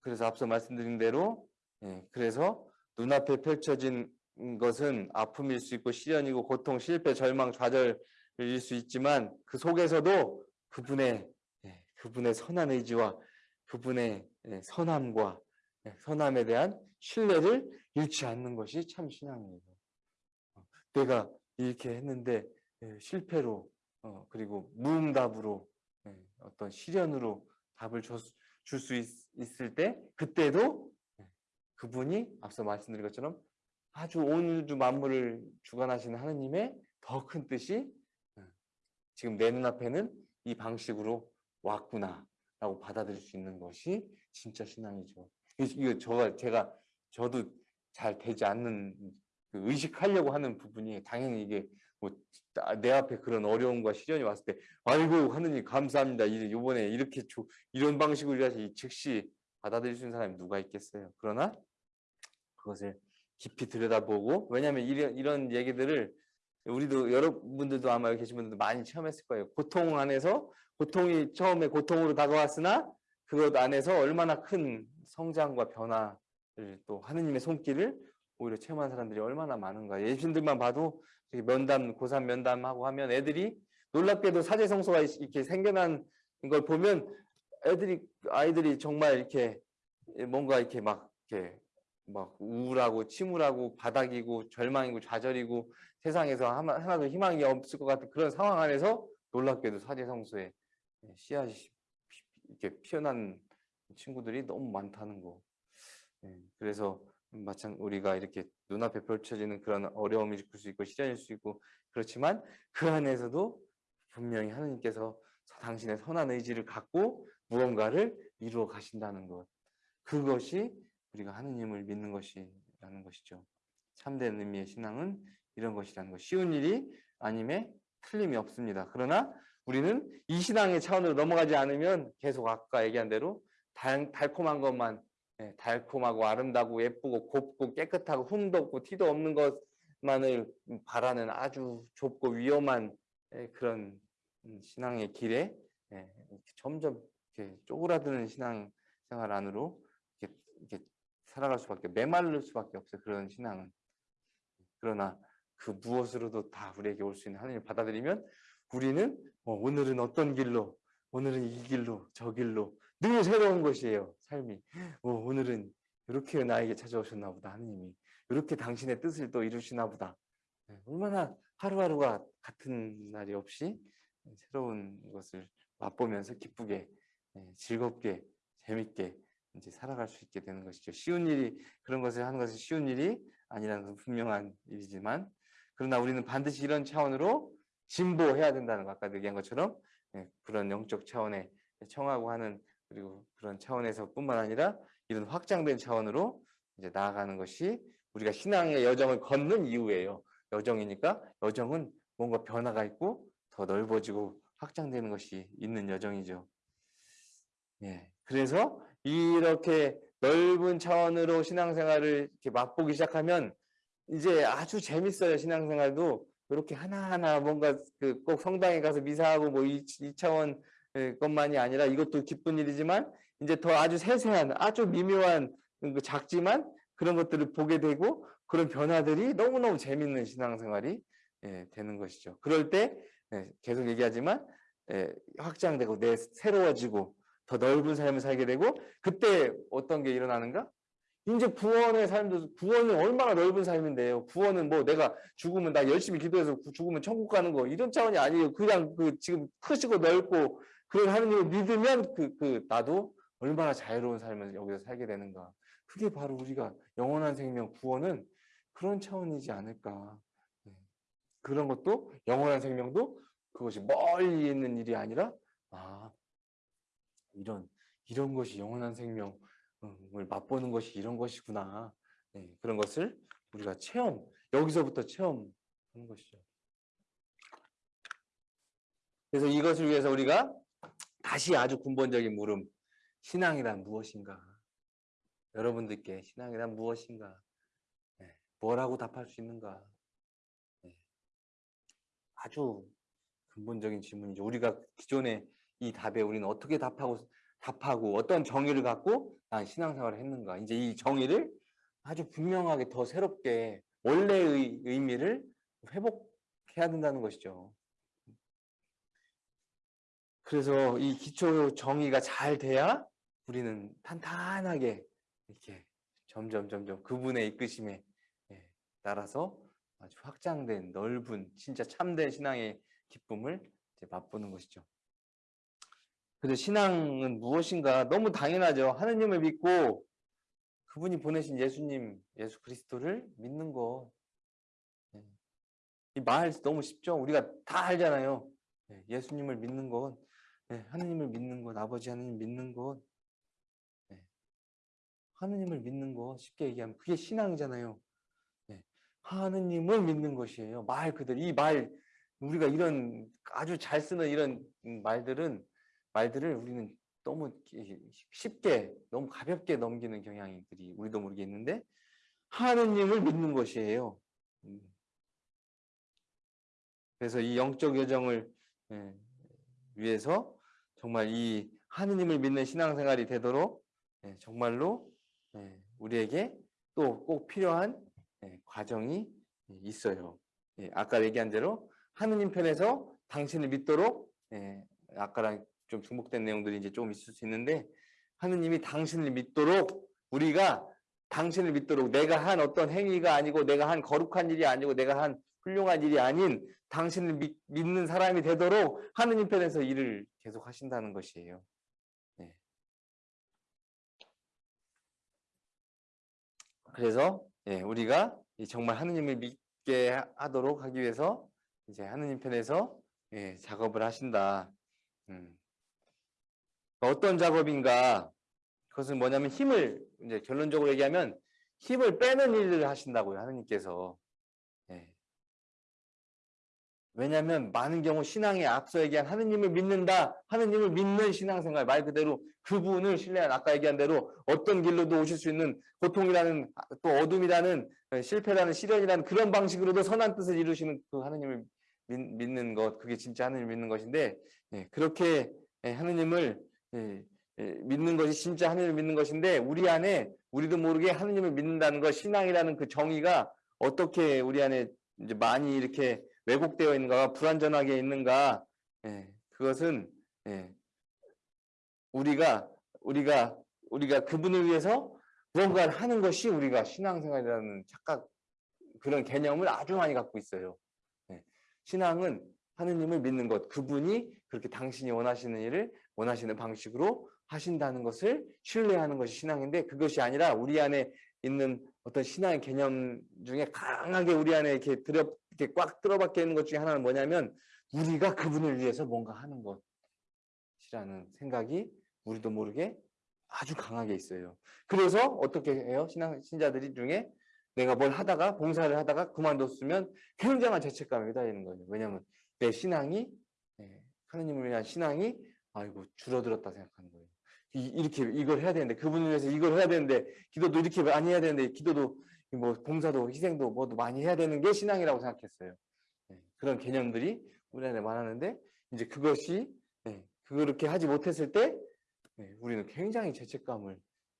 그래서 앞서 말씀드린 대로 예, 그래서 눈앞에 펼쳐진 것은 아픔일 수 있고 시련이고 고통, 실패, 절망, 좌절일 수 있지만 그 속에서도 그분의 예, 그분의 선한 의지와 그분의 예, 선함과 예, 선함에 대한 신뢰를 잃지 않는 것이 참 신앙이에요. 어, 내가 이렇게 했는데 예, 실패로 어, 그리고 무응답으로 예, 어떤 시련으로 답을 줄 수 있을 때 그때도 예, 그분이 앞서 말씀드린 것처럼 아주 온 우주 만물을 주관하시는 하느님의 더 큰 뜻이 예, 지금 내 눈앞에는 이 방식으로 왔구나 라고 받아들일 수 있는 것이 진짜 신앙이죠. 이거 저가 제가 저도 잘 되지 않는 그 의식하려고 하는 부분이 당연히 이게 뭐 내 앞에 그런 어려움과 시련이 왔을 때 아이고 하느님 감사합니다. 이번에 이렇게 조, 이런 방식으로 해서 즉시 받아들일 수 있는 사람이 누가 있겠어요. 그러나 그것을 깊이 들여다보고 왜냐하면 이런, 이런 얘기들을 우리도 여러분들도 아마 계신 분들도 많이 체험했을 거예요. 고통 안에서 고통이 처음에 고통으로 다가왔으나 그것 안에서 얼마나 큰 성장과 변화를 또 하느님의 손길을 오히려 체험한 사람들이 얼마나 많은가. 예신들만 봐도 면담, 고3 면담하고 하면 애들이 놀랍게도 사제성소가 이렇게 생겨난 걸 보면 애들이, 아이들이 정말 이렇게 뭔가 이렇게 막 이렇게 막 우울하고 침울하고 바닥이고 절망이고 좌절이고 세상에서 하나도 희망이 없을 것 같은 그런 상황 안에서 놀랍게도 사제성소에 씨앗이 이렇게 피어난 친구들이 너무 많다는 거. 예, 그래서 마찬 우리가 이렇게 눈앞에 펼쳐지는 그런 어려움이 있을 수 있고 시련일 수 있고 그렇지만 그 안에서도 분명히 하나님께서 당신의 선한 의지를 갖고 무언가를 이루어 가신다는 것. 그것이 우리가 하느님을 믿는 것이라는 것이죠. 참된 의미의 신앙은 이런 것이라는 것. 쉬운 일이 아님에 틀림이 없습니다. 그러나 우리는 이 신앙의 차원으로 넘어가지 않으면 계속 아까 얘기한 대로 달, 달콤한 것만 예, 달콤하고 아름다고 예쁘고 곱고 깨끗하고 흠도 없고 티도 없는 것만을 바라는 아주 좁고 위험한 예, 그런 음, 신앙의 길에 예, 점점 쪼그라드는 신앙 생활 안으로 이렇게, 이렇게 살아갈 수밖에 메말를 수밖에 없어요. 그런 신앙은 그러나 그 무엇으로도 다 우리에게 올 수 있는 하나님을 받아들이면 우리는 어, 오늘은 어떤 길로 오늘은 이 길로 저 길로 늘 새로운 것이에요. 삶이. 오, 오늘은 이렇게 나에게 찾아오셨나 보다 하느님이. 이렇게 당신의 뜻을 또 이루시나 보다. 네, 얼마나 하루하루가 같은 날이 없이 새로운 것을 맛보면서 기쁘게 예, 즐겁게 재밌게 이제 살아갈 수 있게 되는 것이죠. 쉬운 일이 그런 것을 하는 것은 쉬운 일이 아니라는 것은 분명한 일이지만 그러나 우리는 반드시 이런 차원으로 진보해야 된다는 거 아까 얘기한 것처럼 예, 그런 영적 차원에 청하고 하는 그리고 그런 차원에서뿐만 아니라 이런 확장된 차원으로 이제 나아가는 것이 우리가 신앙의 여정을 걷는 이유예요. 여정이니까 여정은 뭔가 변화가 있고 더 넓어지고 확장되는 것이 있는 여정이죠. 예. 그래서 이렇게 넓은 차원으로 신앙생활을 이렇게 맛보기 시작하면 이제 아주 재밌어요. 신앙생활도 이렇게 하나하나 뭔가 그 꼭 성당에 가서 미사하고 뭐 이 차원 것만이 아니라 이것도 기쁜 일이지만 이제 더 아주 세세한 아주 미묘한 그 작지만 그런 것들을 보게 되고 그런 변화들이 너무너무 재밌는 신앙생활이 예, 되는 것이죠. 그럴 때 예, 계속 얘기하지만 예, 확장되고 내 새로워지고 더 넓은 삶을 살게 되고 그때 어떤 게 일어나는가? 이제 구원의 삶도 구원은 얼마나 넓은 삶인데요. 구원은 뭐 내가 죽으면 나 열심히 기도해서 죽으면 천국 가는 거 이런 차원이 아니에요. 그냥 그 지금 크시고 넓고 그런 하느님을 믿으면 그, 그 나도 얼마나 자유로운 삶을 여기서 살게 되는가. 그게 바로 우리가 영원한 생명 구원은 그런 차원이지 않을까. 네. 그런 것도 영원한 생명도 그것이 멀리 있는 일이 아니라 아 이런 이런 것이 영원한 생명을 맛보는 것이 이런 것이구나. 네, 그런 것을 우리가 체험 여기서부터 체험하는 것이죠. 그래서 이것을 위해서 우리가 다시 아주 근본적인 물음 신앙이란 무엇인가? 여러분들께 신앙이란 무엇인가? 네, 뭐라고 답할 수 있는가? 네, 아주 근본적인 질문이죠. 우리가 기존에 이 답에 우리는 어떻게 답하고 답하고 어떤 정의를 갖고 난 신앙생활을 했는가? 이제 이 정의를 아주 분명하게 더 새롭게 원래의 의미를 회복해야 된다는 것이죠. 그래서 이 기초 정의가 잘 돼야 우리는 탄탄하게 이렇게 점점 점점 그분의 이끄심에 예, 따라서 아주 확장된 넓은 진짜 참된 신앙의 기쁨을 맛보는 것이죠. 그래서 신앙은 무엇인가 너무 당연하죠. 하느님을 믿고 그분이 보내신 예수님, 예수 그리스도를 믿는 거. 예. 이말 너무 쉽죠. 우리가 다 알잖아요. 예, 예수님을 믿는 건, 하느님을 믿는 것, 아버지 하느님 믿는 것, 하느님을 믿는 거 쉽게 얘기하면 그게 신앙이잖아요. 네. 하느님을 믿는 것이에요. 말 그대로 이 말 우리가 이런 아주 잘 쓰는 이런 말들은 말들을 우리는 너무 쉽게 너무 가볍게 넘기는 경향들이 우리도 모르게 있는데 하느님을 믿는 것이에요. 음. 그래서 이 영적 여정을 예, 위해서 정말 이 하느님을 믿는 신앙생활이 되도록 예, 정말로 예, 우리에게 또 꼭 필요한 예, 과정이 있어요. 예, 아까 얘기한 대로 하느님 편에서 당신을 믿도록 아까랑 좀 중복된 내용들이 이제 좀 있을 수 있는데 하느님이 당신을 믿도록 우리가 당신을 믿도록 내가 한 어떤 행위가 아니고 내가 한 거룩한 일이 아니고 내가 한 훌륭한 일이 아닌 당신을 믿, 는 사람이 되도록 하느님 편에서 일을 계속 하신다는 것이에요. 그래서 예, 우리가 정말 하느님을 믿게 하도록 하기 위해서 이제 하느님 편에서 예, 작업을 하신다. 음. 어떤 작업인가? 그것은 뭐냐면 힘을 이제 결론적으로 얘기하면 힘을 빼는 일을 하신다고요. 하느님께서. 왜냐하면 많은 경우 신앙에 앞서 얘기한 하느님을 믿는다. 하느님을 믿는 신앙생활 말 그대로 그분을 신뢰한 아까 얘기한 대로 어떤 길로도 오실 수 있는 고통이라는 또 어둠이라는 실패라는 시련이라는 그런 방식으로도 선한 뜻을 이루시는 그 하느님을 믿, 는 것, 그게 진짜 하느님 을 믿는 것인데 예, 그렇게 예, 하느님을 예, 믿는 것이 진짜 하느님을 믿는 것인데 우리 안에 우리도 모르게 하느님을 믿는다는 것, 신앙이라는 그 정의가 어떻게 우리 안에 이제 많이 이렇게 왜곡되어 있는가, 불완전하게 있는가, 예, 그것은 예, 우리가 우리가 우리가 그분을 위해서 무언가를 하는 것이 우리가 신앙생활이라는 착각 그런 개념을 아주 많이 갖고 있어요. 네. 신앙은 하느님을 믿는 것, 그분이 그렇게 당신이 원하시는 일을 원하시는 방식으로 하신다는 것을 신뢰하는 것이 신앙인데 그것이 아니라 우리 안에 있는 어떤 신앙의 개념 중에 강하게 우리 안에 이렇게 들어 이렇게 꽉 들어박혀 있는 것 중에 하나는 뭐냐면 우리가 그분을 위해서 뭔가 하는 것이라는 생각이 우리도 모르게 아주 강하게 있어요. 그래서 어떻게 해요? 신앙 신자들이 중에 내가 뭘 하다가 봉사를 하다가 그만뒀으면 굉장한 죄책감에 휘달리는 거예요. 왜냐하면 내 신앙이 예, 하느님을 위한 신앙이 아이고 줄어들었다 생각하는 거예요. 이, 렇게 이걸 해야 되는데 그분을 위해서 이걸 해야 되는데 기도도 이렇게 많이 해야 되는데 기도도 뭐 봉사도 희생도 뭐도 많이 해야 되는 게 신앙이라고 생각했어요. 예, 그런 개념들이 우리 안에 많았는데 이제 그것이 예, 그렇게 하지 못했을 때 예, 우리는 굉장히 죄책감을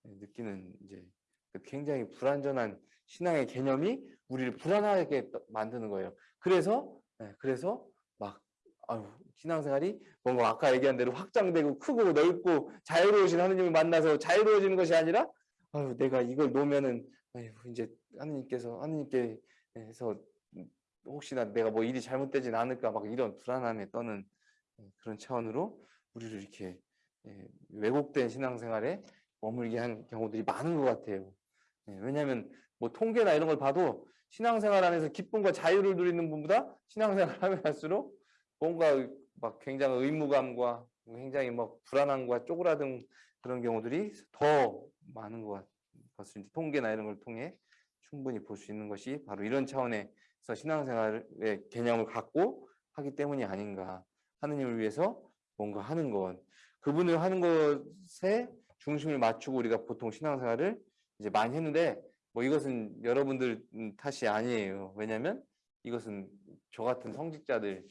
예, 느끼는 이제 그 굉장히 불완전한 신앙의 개념이 우리를 불안하게 만드는 거예요. 그래서 예, 그래서 막 아유, 신앙생활이 뭔가 아까 얘기한 대로 확장되고 크고 넓고 자유로우신 하느님을 만나서 자유로워지는 것이 아니라 아유, 내가 이걸 놓으면은 아유, 이제 하느님께서 하느님께서 혹시나 내가 뭐 일이 잘못되진 않을까 막 이런 불안함에 떠는 그런 차원으로 우리를 이렇게 예, 왜곡된 신앙생활에 머물게 한 경우들이 많은 것 같아요. 예, 왜냐하면 뭐 통계나 이런 걸 봐도 신앙생활 안에서 기쁨과 자유를 누리는 분보다 신앙생활 하면 할수록 뭔가 막 굉장히 의무감과 굉장히 막 불안함과 쪼그라든 그런 경우들이 더 많은 것 것을 통계나 이런 걸 통해 충분히 볼 수 있는 것이 바로 이런 차원에서 신앙생활의 개념을 갖고 하기 때문이 아닌가 하느님을 위해서 뭔가 하는 것 그분을 하는 것에 중심을 맞추고 우리가 보통 신앙생활을 이제 많이 했는데 뭐 이것은 여러분들 탓이 아니에요. 왜냐하면 이것은 저 같은 성직자들이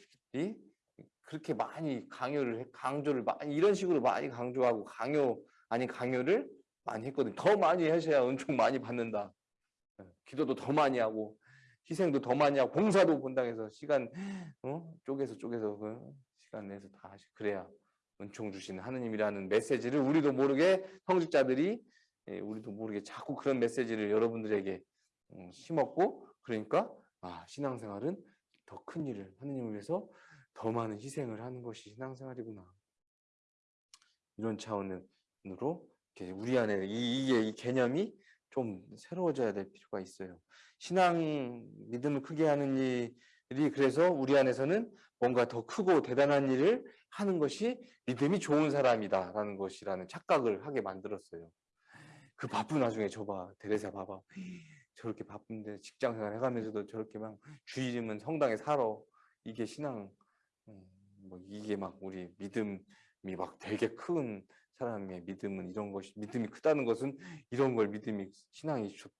그렇게 많이 강요를 강조를 많이 이런 식으로 많이 강조하고 강요 아닌 강요를 많이 했거든. 더 많이 하셔야 은총 많이 받는다. 예, 기도도 더 많이 하고 희생도 더 많이 하고 봉사도 본당에서 시간 어? 쪼개서 쪼개서 그 시간 내서 다 하시 그래야 은총 주시는 하느님이라는 메시지를 우리도 모르게 성직자들이 예, 우리도 모르게 자꾸 그런 메시지를 여러분들에게 음, 심었고 그러니까 아 신앙생활은 더 큰 일을 하느님을 위해서 더 많은 희생을 하는 것이 신앙생활이구나 이런 차원으로 우리 안에 이, 이게 이 개념이 좀 새로워져야 될 필요가 있어요. 신앙 믿음을 크게 하는 일이 그래서 우리 안에서는 뭔가 더 크고 대단한 일을 하는 것이 믿음이 좋은 사람이다 라는 것이라는 착각을 하게 만들었어요. 그 바쁜 와중에 저봐 데레사 봐봐 저렇게 바쁜데 직장생활 해가면서도 저렇게 막 주일이면 성당에 살아 이게 신앙 음, 뭐 이게 막 우리 믿음이 막 되게 큰 사람의 믿음은 이런 것이 믿음이 크다는 것은 이런 걸 믿음이 신앙이 좋,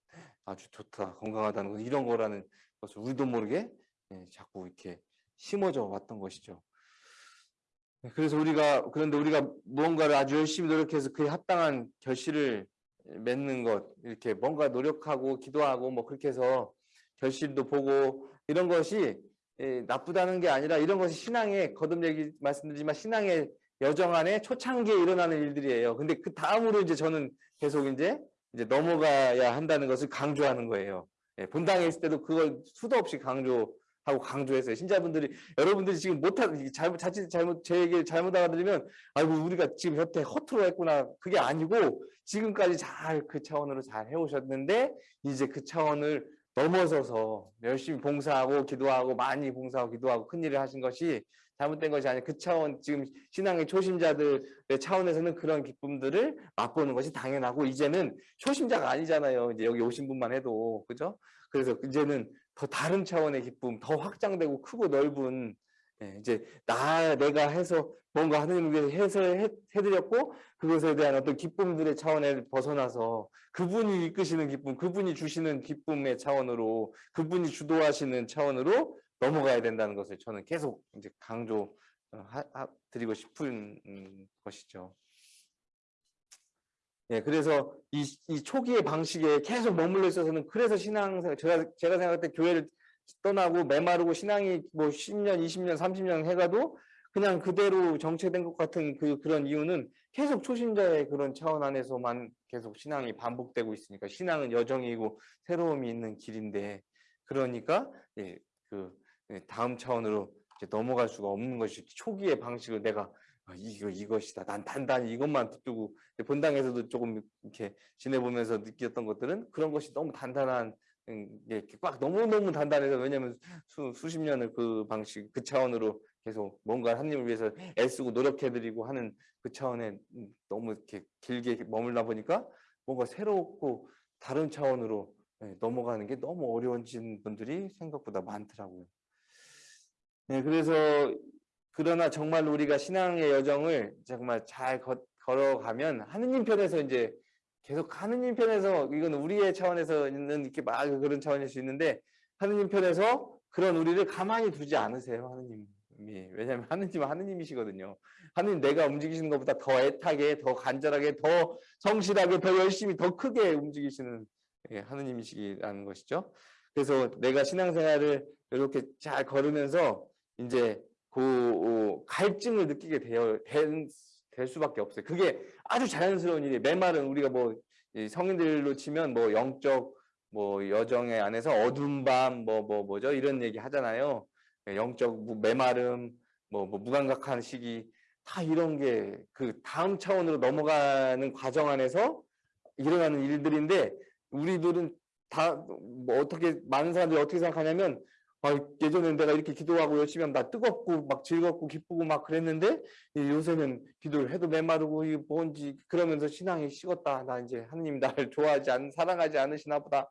아주 좋다 건강하다는 것 이런 거라는 것을 우리도 모르게 예, 자꾸 이렇게 심어져 왔던 것이죠. 네, 그래서 우리가 그런데 우리가 무언가를 아주 열심히 노력해서 그에 합당한 결실을 맺는 것 이렇게 뭔가 노력하고 기도하고 뭐 그렇게 해서 결실도 보고 이런 것이 예, 나쁘다는 게 아니라 이런 것이 신앙의 거듭 얘기 말씀드리지만 신앙의 여정 안에 초창기에 일어나는 일들이에요. 근데 그 다음으로 이제 저는 계속 이제 이제 넘어가야 한다는 것을 강조하는 거예요. 예, 본당에 있을 때도 그걸 수도 없이 강조 하고 강조했어요. 신자분들이 여러분들이 지금 못한 잘못 자칫 잘못 제 얘기를 잘못 알아들으면 아이고 우리가 지금 여태 허투루 했구나 그게 아니고 지금까지 잘 그 차원으로 잘 해오셨는데 이제 그 차원을 넘어서서 열심히 봉사하고 기도하고 많이 봉사하고 기도하고 큰 일을 하신 것이 잘못된 것이 아니라 그 차원 지금 신앙의 초심자들의 차원에서는 그런 기쁨들을 맛보는 것이 당연하고 이제는 초심자가 아니잖아요. 이제 여기 오신 분만 해도 그죠? 그래서 이제는 더 다른 차원의 기쁨, 더 확장되고 크고 넓은 예, 이제 나 내가 해서 뭔가 위해서 해서 해, 해드렸고 그것에 대한 어떤 기쁨들의 차원에 벗어나서 그분이 이끄시는 기쁨, 그분이 주시는 기쁨의 차원으로 그분이 주도하시는 차원으로 넘어가야 된다는 것을 저는 계속 이제 강조 어, 드리고 싶은 음, 것이죠. 예, 그래서 이, 이 초기의 방식에 계속 머물러 있어서는 그래서 신앙생활, 제가, 제가 생각할 때 교회를 떠나고 메마르고 신앙이 뭐 10년, 20년, 30년 해가도 그냥 그대로 정체된 것 같은 그 그런 이유는 계속 초신자의 그런 차원 안에서만 계속 신앙이 반복되고 있으니까 신앙은 여정이고 새로움이 있는 길인데 그러니까 예, 그 예, 다음 차원으로 이제 넘어갈 수가 없는 것이 초기의 방식을 내가 아, 이거 이것이다. 난 단단히 이것만 붙들고 본당에서도 조금 이렇게 지내보면서 느꼈던 것들은 그런 것이 너무 단단한 음, 이렇게 꽉 너무 너무 단단해서 왜냐하면 수, 수십 년을 그 방식 그 차원으로 계속 뭔가 하나님을 위해서 애쓰고 노력해드리고 하는 그 차원에 음, 너무 이렇게 길게 머물다 보니까 뭔가 새롭고 다른 차원으로 예, 넘어가는 게 너무 어려워진 분들이 생각보다 많더라고요. 네, 그래서 그러나 정말 우리가 신앙의 여정을 정말 잘 거, 걸어가면 하느님 편에서 이제 계속 하느님 편에서 이건 우리의 차원에서는 이렇게 막 그런 차원일 수 있는데 하느님 편에서 그런 우리를 가만히 두지 않으세요 하느님이. 왜냐하면 하느님은 하느님이시거든요. 하느님 내가 움직이시는 것보다 더 애타게 더 간절하게 더 성실하게 더 열심히 더 크게 움직이시는 예, 하느님이시라는 것이죠. 그래서 내가 신앙생활을 이렇게 잘 걸으면서 이제 그 어, 갈증을 느끼게 되어 된, 될 수밖에 없어요. 그게 아주 자연스러운 일이에요. 메말은 우리가 뭐 성인들로 치면 뭐 영적 뭐 여정의 안에서 어두운 밤 뭐 뭐 뭐, 죠 이런 얘기 하잖아요. 영적 메마름 뭐, 뭐 무감각한 시기 다 이런 게 그 다음 차원으로 넘어가는 과정 안에서 일어나는 일들인데 우리들은 다 뭐 어떻게 많은 사람들이 어떻게 생각하냐면 아, 예전에는 내가 이렇게 기도하고 열심히 하면 나 뜨겁고 막 즐겁고 기쁘고 막 그랬는데 요새는 기도를 해도 메마르고 이 뭔지 그러면서 신앙이 식었다. 나 이제 하느님 나를 (laughs) 좋아하지 않 사랑하지 않으시나 보다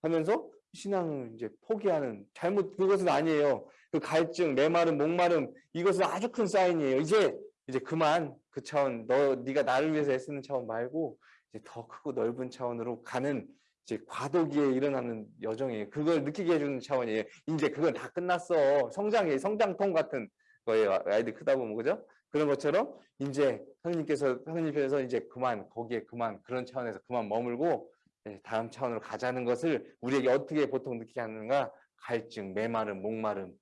하면서 신앙을 이제 포기하는 잘못 그것은 아니에요. 그 갈증, 메마름, 목마름 이것은 아주 큰 사인이에요. 이제 이제 그만 그 차원 너 네가 나를 위해서 애쓰는 차원 말고 이제 더 크고 넓은 차원으로 가는 이제 과도기에 일어나는 여정이에요. 그걸 느끼게 해주는 차원이에요. 이제 그건 다 끝났어. 성장이 성장통 같은 거예요. 아이들 크다 보면 그죠? 그런 것처럼 이제 하느님께서 하느님께서 이제 그만 거기에 그만 그런 차원에서 그만 머물고 예, 다음 차원으로 가자는 것을 우리에게 어떻게 보통 느끼게 하는가? 갈증, 메마름, 목마름,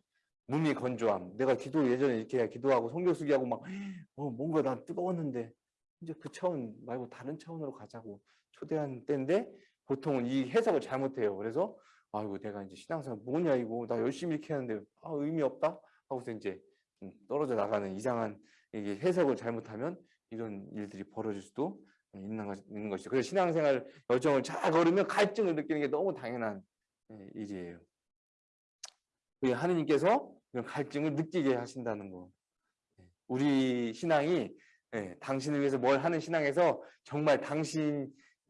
몸이 건조함. 내가 기도 예전에 이렇게 기도하고 성경 쓰기 하고 막 (gasps) 어, 뭔가 난 뜨거웠는데 이제 그 차원 말고 다른 차원으로 가자고 초대한 때인데 보통은 이 해석을 잘못해요. 그래서 아이고 내가 이제 신앙생활 뭐냐 이거 나 열심히 이렇게 하는데 아 의미 없다 하고서 이제 떨어져 나가는 이상한 이게 해석을 잘못하면 이런 일들이 벌어질 수도 있는, 것, 있는 것이죠. 그래서 신앙생활 여정을 잘 걸으면 갈증을 느끼는 게 너무 당연한 예, 일이에요. 하느님께서 이런 갈증을 느끼게 하신다는 거. 예, 우리 신앙이 예, 당신을 위해서 뭘 하는 신앙에서 정말 당신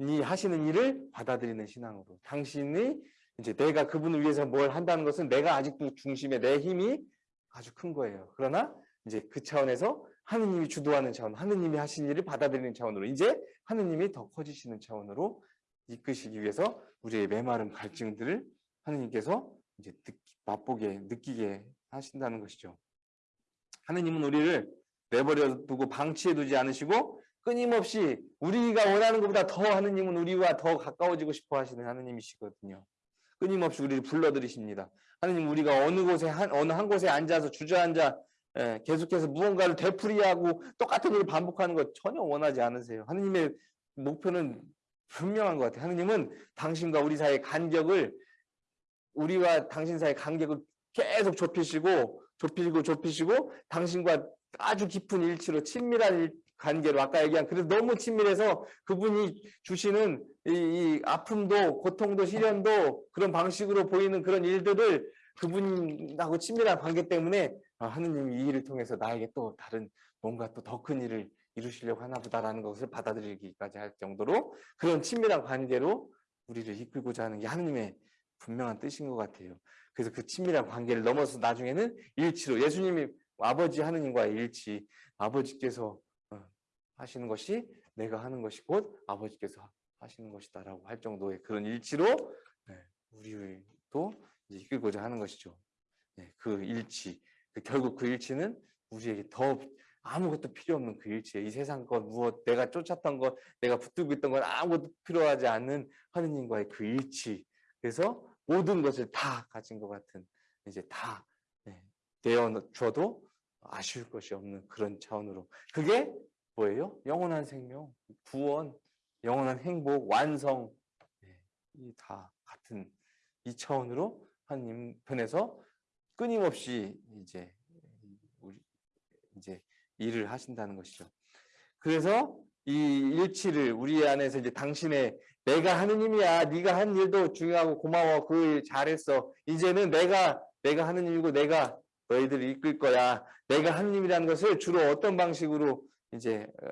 이 하시는 일을 받아들이는 신앙으로 당신이 이제 내가 그분을 위해서 뭘 한다는 것은 내가 아직도 중심에 내 힘이 아주 큰 거예요. 그러나 이제 그 차원에서 하느님이 주도하는 차원, 하느님이 하신 일을 받아들이는 차원으로 이제 하느님이 더 커지시는 차원으로 이끄시기 위해서 우리의 메마른 갈증들을 하느님께서 이제 느끼, 맛보게 느끼게 하신다는 것이죠. 하느님은 우리를 내버려 두고 방치해 두지 않으시고 끊임없이 우리가 원하는 것보다 더 하느님은 우리와 더 가까워지고 싶어 하시는 하느님이시거든요. 끊임없이 우리를 불러들이십니다. 하느님 우리가 어느 곳에 한, 어느 한 곳에 앉아서 주저앉아 예, 계속해서 무언가를 되풀이하고 똑같은 일을 반복하는 것 전혀 원하지 않으세요. 하느님의 목표는 분명한 것 같아요. 하느님은 당신과 우리 사이의 간격을 우리와 당신 사이의 간격을 계속 좁히시고 좁히고 좁히시고 당신과 아주 깊은 일치로 친밀한 관계로 아까 얘기한 그래서 너무 친밀해서 그분이 주시는 이, 이, 아픔도 고통도 시련도 그런 방식으로 보이는 그런 일들을 그분하고 친밀한 관계 때문에 아, 하느님이 이 일을 통해서 나에게 또 다른 뭔가 또 더 큰 일을 이루시려고 하나 보다라는 것을 받아들이기까지 할 정도로 그런 친밀한 관계로 우리를 이끌고자 하는 게 하느님의 분명한 뜻인 것 같아요. 그래서 그 친밀한 관계를 넘어서 나중에는 일치로 예수님이 아버지 하느님과의 일치 아버지께서 하시는 것이 내가 하는 것이 곧 아버지께서 하시는 것이다라고 할 정도의 그런 일치로 네, 우리도 이끌고자 하는 것이죠. 네, 그 일치, 그 결국 그 일치는 우리에게 더 아무것도 필요 없는 그 일치에 이 세상 것 무엇 내가 쫓았던 것 내가 붙들고 있던 건 아무것도 필요하지 않는 하느님과의 그 일치. 그래서 모든 것을 다 가진 것 같은 이제 다 네, 되어 줘도 아쉬울 것이 없는 그런 차원으로. 그게 뭐예요? 영원한 생명, 구원, 영원한 행복, 완성 네, 이다 같은 이 차원으로 하나님 편에서 끊임없이 이제 우리 이제 일을 하신다는 것이죠. 그래서 이 일치를 우리 안에서 이제 당신의 내가 하느님이야. 네가 한 일도 중요하고 고마워. 그 일 잘했어. 이제는 내가 내가 하느님이고 내가 너희들을 이끌 거야. 내가 하느님이라는 것을 주로 어떤 방식으로 이제 어,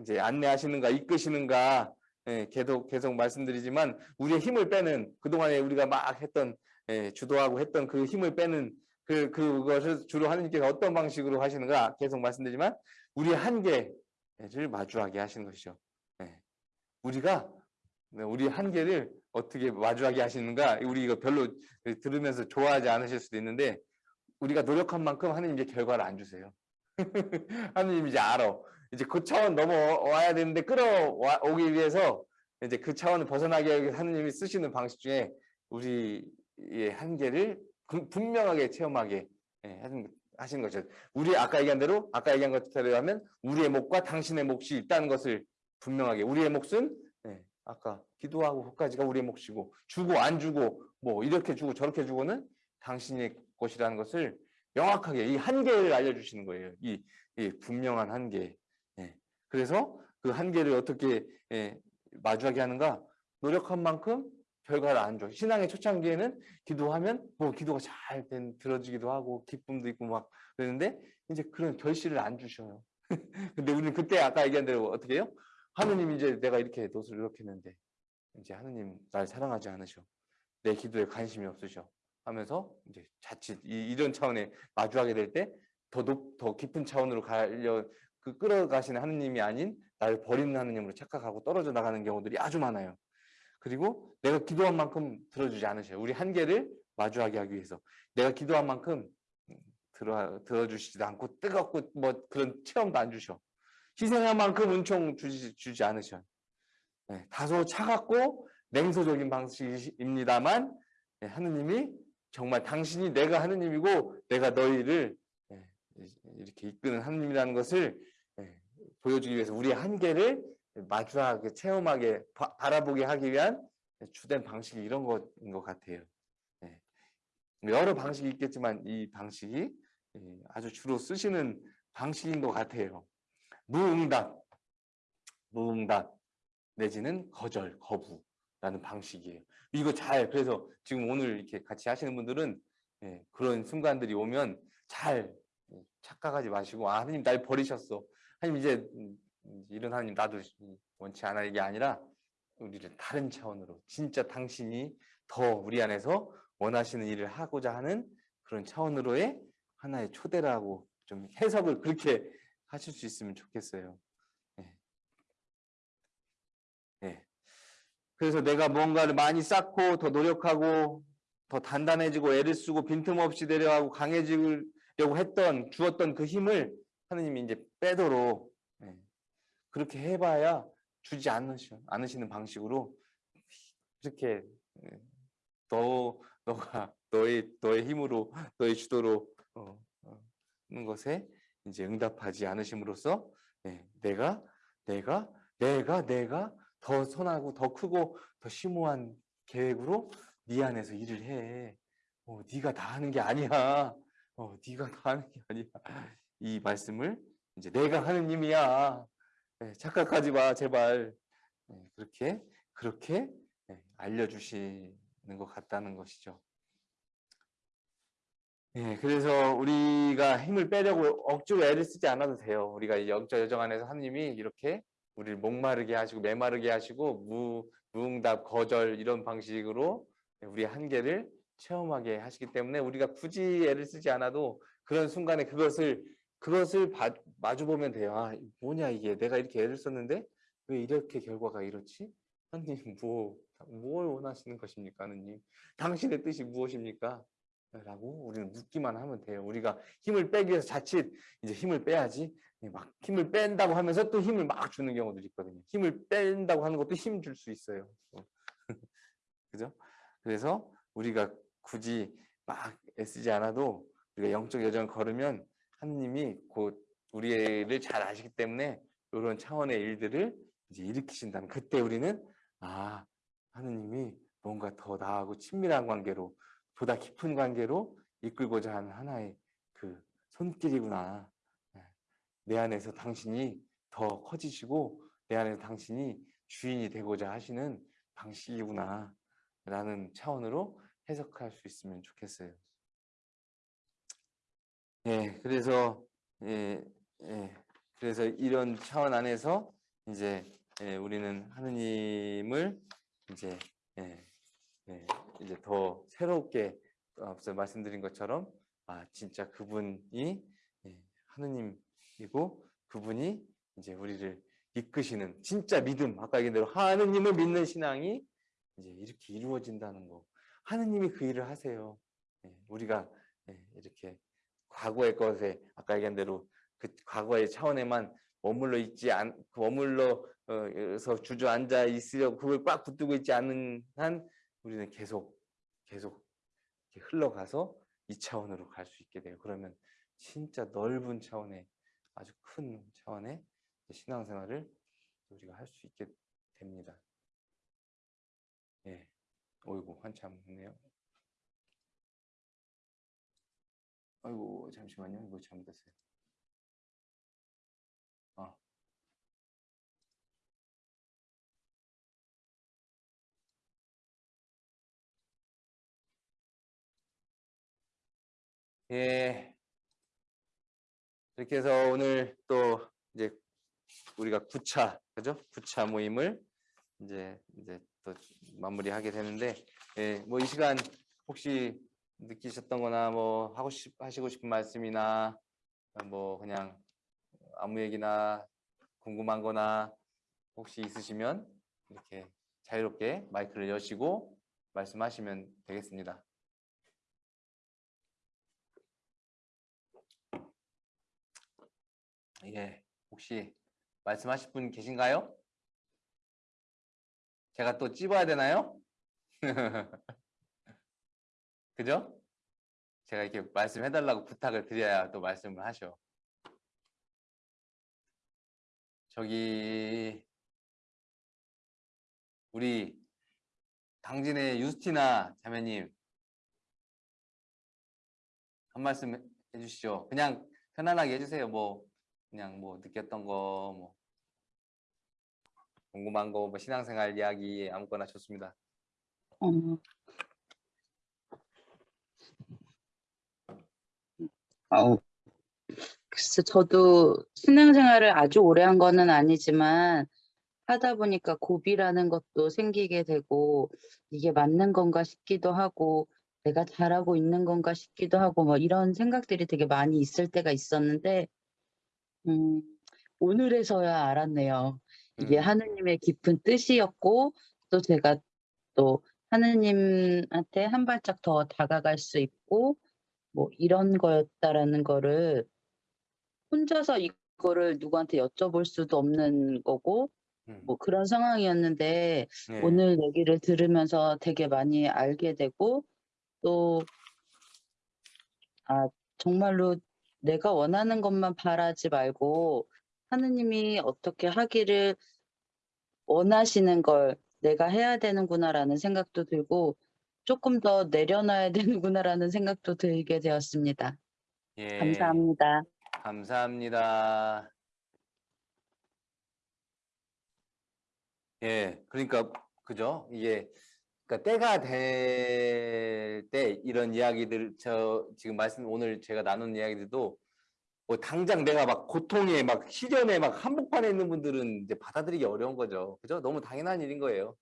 이제 안내하시는가 이끄시는가 예, 계속 계속 말씀드리지만 우리의 힘을 빼는 그동안에 우리가 막 했던 예, 주도하고 했던 그 힘을 빼는 그 그것을 주로 하느님께서 어떤 방식으로 하시는가 계속 말씀드리지만 우리의 한계를 마주하게 하시는 것이죠. 예. 우리가 네, 우리 한계를 어떻게 마주하게 하시는가 우리 이거 별로 들으면서 좋아하지 않으실 수도 있는데 우리가 노력한 만큼 하느님 이제 결과를 안 주세요. (laughs) 하느님 이제 알아. 이제 그 차원 넘어와야 되는데 끌어오기 위해서 이제 그 차원을 벗어나게 위해 하느님이 쓰시는 방식 중에 우리의 한계를 분명하게 체험하게 예, 하신 거죠. 우리 아까 얘기한 대로 아까 얘기한 것대로 하면 우리의 몫과 당신의 몫이 있다는 것을 분명하게 우리의 몫은 예, 아까 기도하고 그까지가 우리의 몫이고 주고 안 주고 뭐 이렇게 주고 저렇게 주고는 당신의 것이라는 것을 명확하게 이 한계를 알려주시는 거예요. 이, 이 분명한 한계. 예. 그래서 그 한계를 어떻게 예, 마주하게 하는가? 노력한 만큼 결과를 안 줘. 신앙의 초창기에는 기도하면 뭐 기도가 잘 된, 들어지기도 하고 기쁨도 있고 막 그러는데 이제 그런 결실을 안 주셔요. (laughs) 근데 우리는 그때 아까 얘기한 대로 어떻게 해요? 하느님 이제 내가 이렇게 노을 이렇게 했는데 이제 하느님 날 사랑하지 않으셔. 내 기도에 관심이 없으셔. 하면서 이제 자칫 이, 런 차원에 마주하게 될 때더 높, 더 깊은 차원으로 가려 그 끌어가시는 하느님이 아닌 나를 버리는 하느님으로 착각하고 떨어져 나가는 경우들이 아주 많아요. 그리고 내가 기도한 만큼 들어주지 않으셔요. 우리 한계를 마주하게 하기 위해서 내가 기도한 만큼 들어 들어주시지도 않고 뜨겁고 뭐 그런 체험도 안 주셔. 희생한 만큼 은총 주지, 주지 않으셔. 네, 다소 차갑고 냉소적인 방식입니다만 네, 하느님이 정말 당신이 내가 하느님이고 내가 너희를 네, 이렇게 이끄는 하느님이라는 것을 네, 보여주기 위해서 우리의 한계를 마주하게 체험하게 바, 라보게 하기 위한 주된 방식이 이런 것인 것 같아요. 네. 여러 방식이 있겠지만 이 방식이 아주 주로 쓰시는 방식인 것 같아요. 무응답, 무응답 내지는 거절, 거부라는 방식이에요. 이거 잘 그래서 지금 오늘 이렇게 같이 하시는 분들은 예, 그런 순간들이 오면 잘 예, 착각하지 마시고 아 하나님 날 버리셨어. 하나님 이제 음, 이런 하나님 나도 원치 않아 이게 아니라 우리를 다른 차원으로 진짜 당신이 더 우리 안에서 원하시는 일을 하고자 하는 그런 차원으로의 하나의 초대라고 좀 해석을 그렇게 하실 수 있으면 좋겠어요. 네. 네. 그래서 내가 뭔가를 많이 쌓고 더 노력하고 더 단단해지고 애를 쓰고 빈틈없이 내려가고 강해지려고 했던 주었던 그 힘을 하느님이 이제 빼도록 네. 그렇게 해봐야 주지 않으시, 않으시는 방식으로 이렇게 네. 너 너가 너의 너의 힘으로 너의 주도로 어, 어, 하는 것에 이제 응답하지 않으심으로써 네, 내가 내가 내가 내가 더 선하고 더 크고 더 심오한 계획으로 네 안에서 일을 해. 어, 네가 다 하는 게 아니야. 어, 네가 다 하는 게 아니야. 이 말씀을 이제 내가 하는 님이야. 네, 착각하지 마, 제발. 네, 그렇게 그렇게 네, 알려주시는 것 같다는 것이죠. 예, 그래서 우리가 힘을 빼려고 억지로 애를 쓰지 않아도 돼요. 우리가 영적 여정 안에서 하나님이 이렇게 우리를 목마르게 하시고 메마르게 하시고 무, 무응답, 거절 이런 방식으로 우리 한계를 체험하게 하시기 때문에 우리가 굳이 애를 쓰지 않아도 그런 순간에 그것을 그것을 바, 마주 보면 돼요. 아, 뭐냐 이게 내가 이렇게 애를 썼는데 왜 이렇게 결과가 이렇지? 하나님 뭐, 뭘 원하시는 것입니까? 하나님 당신의 뜻이 무엇입니까? 라고 우리는 묻기만 하면 돼요. 우리가 힘을 빼기 위해서 자칫 이제 힘을 빼야지 막 힘을 뺀다고 하면서 또 힘을 막 주는 경우들이 있거든요. 힘을 뺀다고 하는 것도 힘 줄 수 있어요. (laughs) 그죠? 그래서 우리가 굳이 막 애쓰지 않아도 우리가 영적 여정을 걸으면 하느님이 곧 우리를 잘 아시기 때문에 이런 차원의 일들을 이제 일으키신다는 그때 우리는 아 하느님이 뭔가 더 나하고 친밀한 관계로 보다 깊은 관계로 이끌고자 하는 하나의 그 손길이구나. 네. 내 안에서 당신이 더 커지시고 내 안에서 당신이 주인이 되고자 하시는 방식이구나 라는 차원으로 해석할 수 있으면 좋겠어요. 예, 그래서 예, 예, 그래서 이런 차원 안에서 이제 예, 우리는 하느님을 이제 예, 예, 이제 더 새롭게 앞서 말씀드린 것처럼 아 진짜 그분이 예, 하느님이고 그분이 이제 우리를 이끄시는 진짜 믿음 아까 얘기한 대로 하느님을 믿는 신앙이 이제 이렇게 이루어진다는 거. 하느님이 그 일을 하세요. 예, 우리가 예, 이렇게 과거의 것에 아까 얘기한 대로 그 과거의 차원에만 머물러 있지 않 머물러서 주저앉아 있으려고 그걸 꽉 붙들고 있지 않는 한 우리는 계속 계속 흘러가서 이 차원으로 갈 수 있게 돼요. 그러면 진짜 넓은 차원의 아주 큰 차원의 신앙생활을 우리가 할 수 있게 됩니다. 예, 어이구 한참 했네요. 아이고 잠시만요. 이거 잘못했어요. 예. 이렇게 해서 오늘 또 이제 우리가 9차 그죠? 9차 모임을 이제 이제 또 마무리하게 되는데 예, 뭐 이 시간 혹시 느끼셨던 거나 뭐 하고 싶 하시고 싶은 말씀이나 뭐 그냥 아무 얘기나 궁금한 거나 혹시 있으시면 이렇게 자유롭게 마이크를 여시고 말씀하시면 되겠습니다. 예, 혹시 말씀하실 분 계신가요? 제가 또 찝어야 되나요? (laughs) 그죠? 제가 이렇게 말씀해달라고 부탁을 드려야 또 말씀을 하셔. 저기 우리 당진의 유스티나 자매님 한 말씀 해주시죠. 그냥 편안하게 해주세요. 뭐 그냥 뭐 느꼈던 거, 뭐 궁금한 거, 뭐 신앙생활 이야기 아무거나 좋습니다. 어, 아우, 글쎄, 저도 신앙생활을 아주 오래 한 거는 아니지만 하다 보니까 고비라는 것도 생기게 되고 이게 맞는 건가 싶기도 하고 내가 잘하고 있는 건가 싶기도 하고 뭐 이런 생각들이 되게 많이 있을 때가 있었는데 음, 오늘에서야 알았네요. 이게 음. 하느님의 깊은 뜻이었고 또 제가 또 하느님한테 한 발짝 더 다가갈 수 있고 뭐 이런 거였다라는 거를 혼자서 이거를 누구한테 여쭤볼 수도 없는 거고 음. 뭐 그런 상황이었는데 네. 오늘 얘기를 들으면서 되게 많이 알게 되고 또 아, 정말로 내가 원하는 것만 바라지 말고 하느님이 어떻게 하기를 원하시는 걸 내가 해야 되는구나라는 생각도 들고 조금 더 내려놔야 (laughs) 되는구나라는 생각도 들게 되었습니다. 예, 감사합니다. 감사합니다. 예, 그러니까 그죠? 이게 그러니까 때가 될 때 이런 이야기들 저 지금 말씀 오늘 제가 나눈 이야기들도 뭐 당장 내가 막 고통에 막 시련에 막 한복판에 있는 분들은 이제 받아들이기 어려운 거죠. 그죠? 너무 당연한 일인 거예요.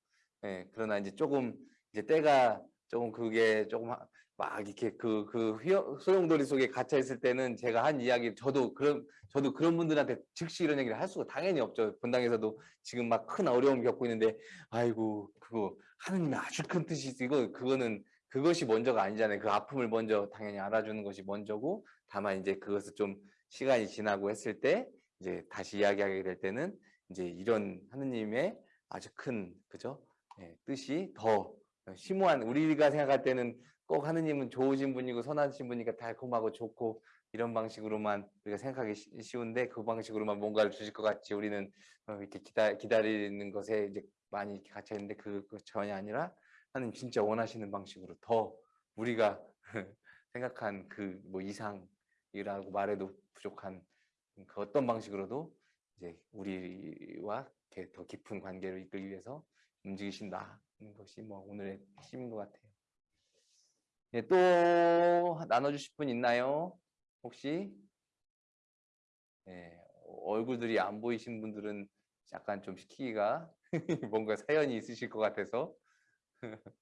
예, 그러나 이제 조금 이제 때가 조금 그게 조금 하- 막 이렇게 그, 그 소용돌이 속에 갇혀 있을 때는 제가 한 이야기 저도 그런 저도 그런 분들한테 즉시 이런 얘기를 할 수가 당연히 없죠. 본당에서도 지금 막 큰 어려움 겪고 있는데 아이고 그거 하느님의 아주 큰 뜻이 있어. 이거 그거는 그것이 먼저가 아니잖아요. 그 아픔을 먼저 당연히 알아주는 것이 먼저고 다만 이제 그것을 좀 시간이 지나고 했을 때 이제 다시 이야기하게 될 때는 이제 이런 하느님의 아주 큰 그죠? 예, 뜻이 더 심오한 우리가 생각할 때는 꼭 하느님은 좋으신 분이고 선하신 분이니까 달콤하고 좋고 이런 방식으로만 우리가 생각하기 쉬- 쉬운데 그 방식으로만 뭔가를 주실 것 같이 우리는 어, 이렇게 기다, 기다리는 것에 이제 많이 이렇게 갇혀 있는데 그, 그 전혀 아니라 하나님 진짜 원하시는 방식으로 더 우리가 (laughs) 생각한 그 뭐 이상이라고 말해도 부족한 그 어떤 방식으로도 이제 우리와 이렇게 더 깊은 관계를 이끌기 위해서 움직이신다는 것이 뭐 오늘의 핵심인 것 같아요. 예, 또 나눠주실 분 있나요? 혹시? 예, 얼굴들이 안 보이신 분들은 약간 좀 시키기가 (laughs) 뭔가 사연이 있으실 것 같아서 (laughs)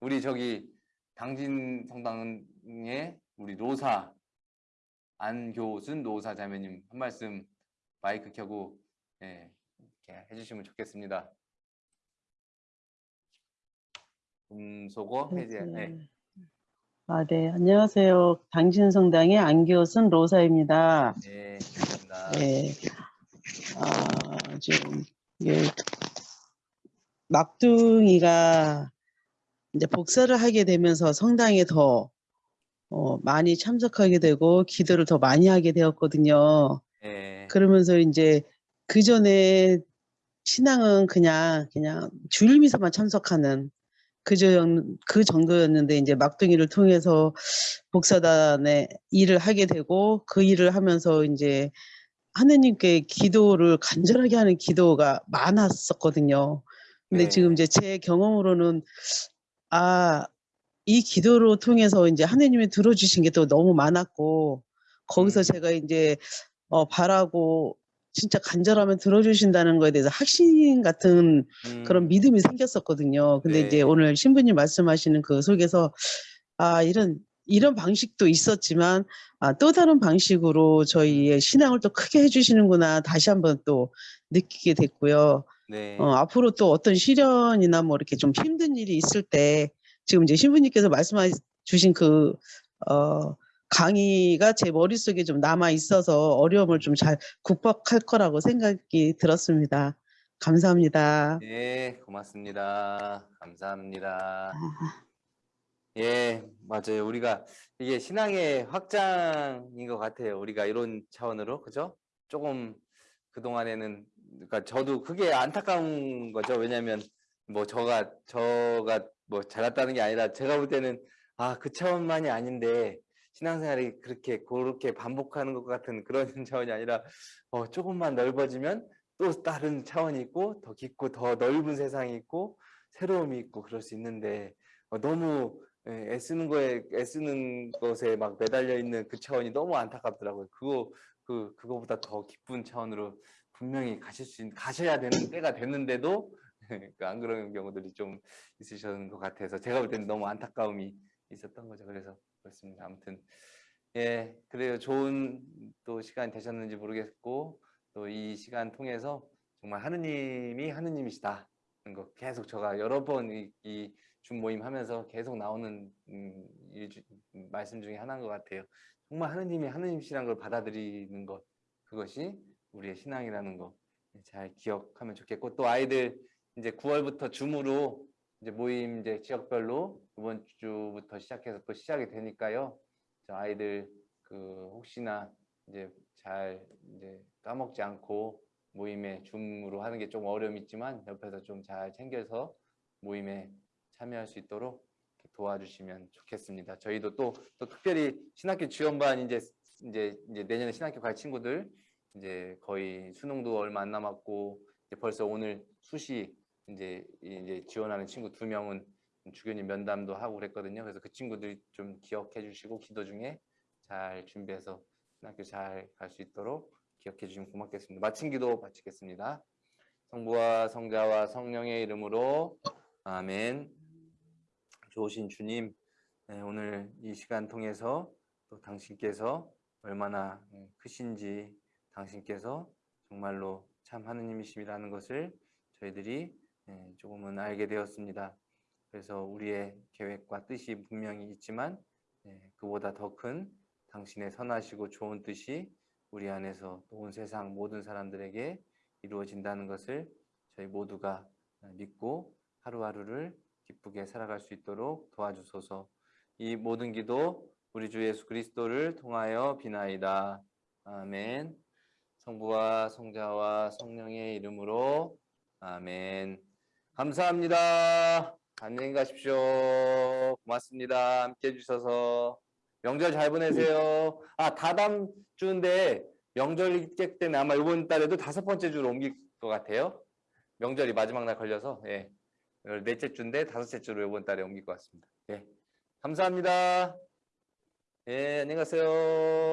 우리 저기 당진 성당의 우리 노사 안교순 노사 자매님 한 말씀 마이크 켜고 예, 이렇게 해주시면 좋겠습니다. (laughs) 음소거 해제. 네. 아, 네. 안녕하세요. 당신성당의 안교순 로사입니다. 네, 감사합니다. 네. 아, 지금, 막둥이가 이제 복사를 하게 되면서 성당에 더 어, 많이 참석하게 되고 기도를 더 많이 하게 되었거든요. 네, 그러면서 이제 그 전에 신앙은 그냥 그냥 주일 미사만 참석하는 그저 그 정도였는데 이제 막둥이를 통해서 복사단에 일을 하게 되고 그 일을 하면서 이제 하느님께 기도를 간절하게 하는 기도가 많았었거든요. 근데 네. 지금 이제 제 경험으로는 아, 이 기도로 통해서 이제 하느님이 들어주신 게 또 너무 많았고 거기서 음. 제가 이제 어, 바라고 진짜 간절하면 들어주신다는 거에 대해서 확신 같은 그런 음, 믿음이 생겼었거든요. 근데 이제 네. 오늘 신부님 말씀하시는 그 속에서 아 이런 이런 방식도 있었지만 아, 또 다른 방식으로 저희의 신앙을 또 크게 해주시는구나 다시 한번 또 느끼게 됐고요. 네, 어, 앞으로 또 어떤 시련이나 뭐 이렇게 좀 힘든 일이 있을 때 지금 이제 신부님께서 말씀해 주신 그 어, 강의가 제 머릿속에 좀 남아 있어서 어려움을 좀 잘 극복할 거라고 생각이 들었습니다. 감사합니다. 네, 고맙습니다. 감사합니다. 아, 예, 맞아요. 우리가 이게 신앙의 확장인 것 같아요. 우리가 이런 차원으로, 그죠? 조금 그동안에는, 그러니까 저도 그게 안타까운 거죠. 왜냐면 뭐 저가, 저가 뭐 잘났다는 게 아니라 제가 볼 때는 아, 그 차원만이 아닌데 신앙생활이 그렇게, 그렇게 반복하는 것 같은 그런 (laughs) 차원이 아니라 어, 조금만 넓어지면 또 다른 차원이 있고 더 깊고 더 넓은 세상이 있고 새로움이 있고 그럴 수 있는데 어, 너무 예, 애쓰는 거에 애쓰는 것에 막 매달려 있는 그 차원이 너무 안타깝더라고요. 그거 그 그거보다 더 깊은 차원으로 분명히 가실 수 있, 가셔야 되는 때가 됐는데도 (laughs) 그안 그런 경우들이 좀 있으셨는 것 같아서 제가 볼 때는 너무 안타까움이 있었던 거죠. 그래서 그렇습니다. 아무튼 예 그래요. 좋은 또 시간이 되셨는지 모르겠고 또 이 시간 통해서 정말 하느님이 하느님이시다는 거 계속 제가 여러 번이 준모임 하면서 계속 나오는 음, 일 주- 음, 말씀 중에 하나인 것 같아요. 정말 하느님이 하느님이시라는 걸 받아들이는 것 그것이 우리의 신앙이라는 거 잘 기억하면 좋겠고 또 아이들 이제 9월부터 줌으로 이제 모임 이제 지역별로 이번 주부터 시작해서 또 시작이 되니까요. 저 아이들 그 혹시나 이제 잘 이제 까먹지 않고 모임에 줌으로 하는 게 좀 어려움이 있지만 옆에서 좀 잘 챙겨서 모임에 참여할 수 있도록 도와주시면 좋겠습니다. 저희도 또, 또 특별히 신학교 지원반 이제 이제 이제 내년에 신학교 갈 친구들 이제 거의 수능도 얼마 안 남았고 이제 벌써 오늘 수시 이제 이제 지원하는 친구 두 명은 주교님 면담도 하고 그랬거든요. 그래서 그 친구들 좀 기억해 주시고 기도 중에 잘 준비해서 신학교 잘 갈 수 있도록 기억해 주시면 고맙겠습니다. 마친 기도 바치겠습니다. 성부와 성자와 성령의 이름으로 아멘. 좋으신 주님, 네, 오늘 이 시간 통해서 또 당신께서 얼마나 음, 크신지 당신께서 정말로 참 하느님이심이라는 것을 저희들이 예, 조금은 알게 되었습니다. 그래서 우리의 계획과 뜻이 분명히 있지만 예, 그보다 더 큰 당신의 선하시고 좋은 뜻이 우리 안에서 또온 세상 모든 사람들에게 이루어진다는 것을 저희 모두가 믿고 하루하루를 기쁘게 살아갈 수 있도록 도와주소서. 이 모든 기도 우리 주 예수 그리스도를 통하여 비나이다. 아멘. 성부와 성자와 성령의 이름으로 아멘. 감사합니다. 안녕히 가십시오. 고맙습니다. 함께 해주셔서 명절 잘 보내세요. 아 다다음 주인데 명절 객 때문에 아마 이번 달에도 다섯 번째 주로 옮길 것 같아요. 명절이 마지막 날 걸려서 예. 넷째 주인데 다섯째 주로 이번 달에 옮길 것 같습니다. 예. 감사합니다. 예, 안녕히 가세요.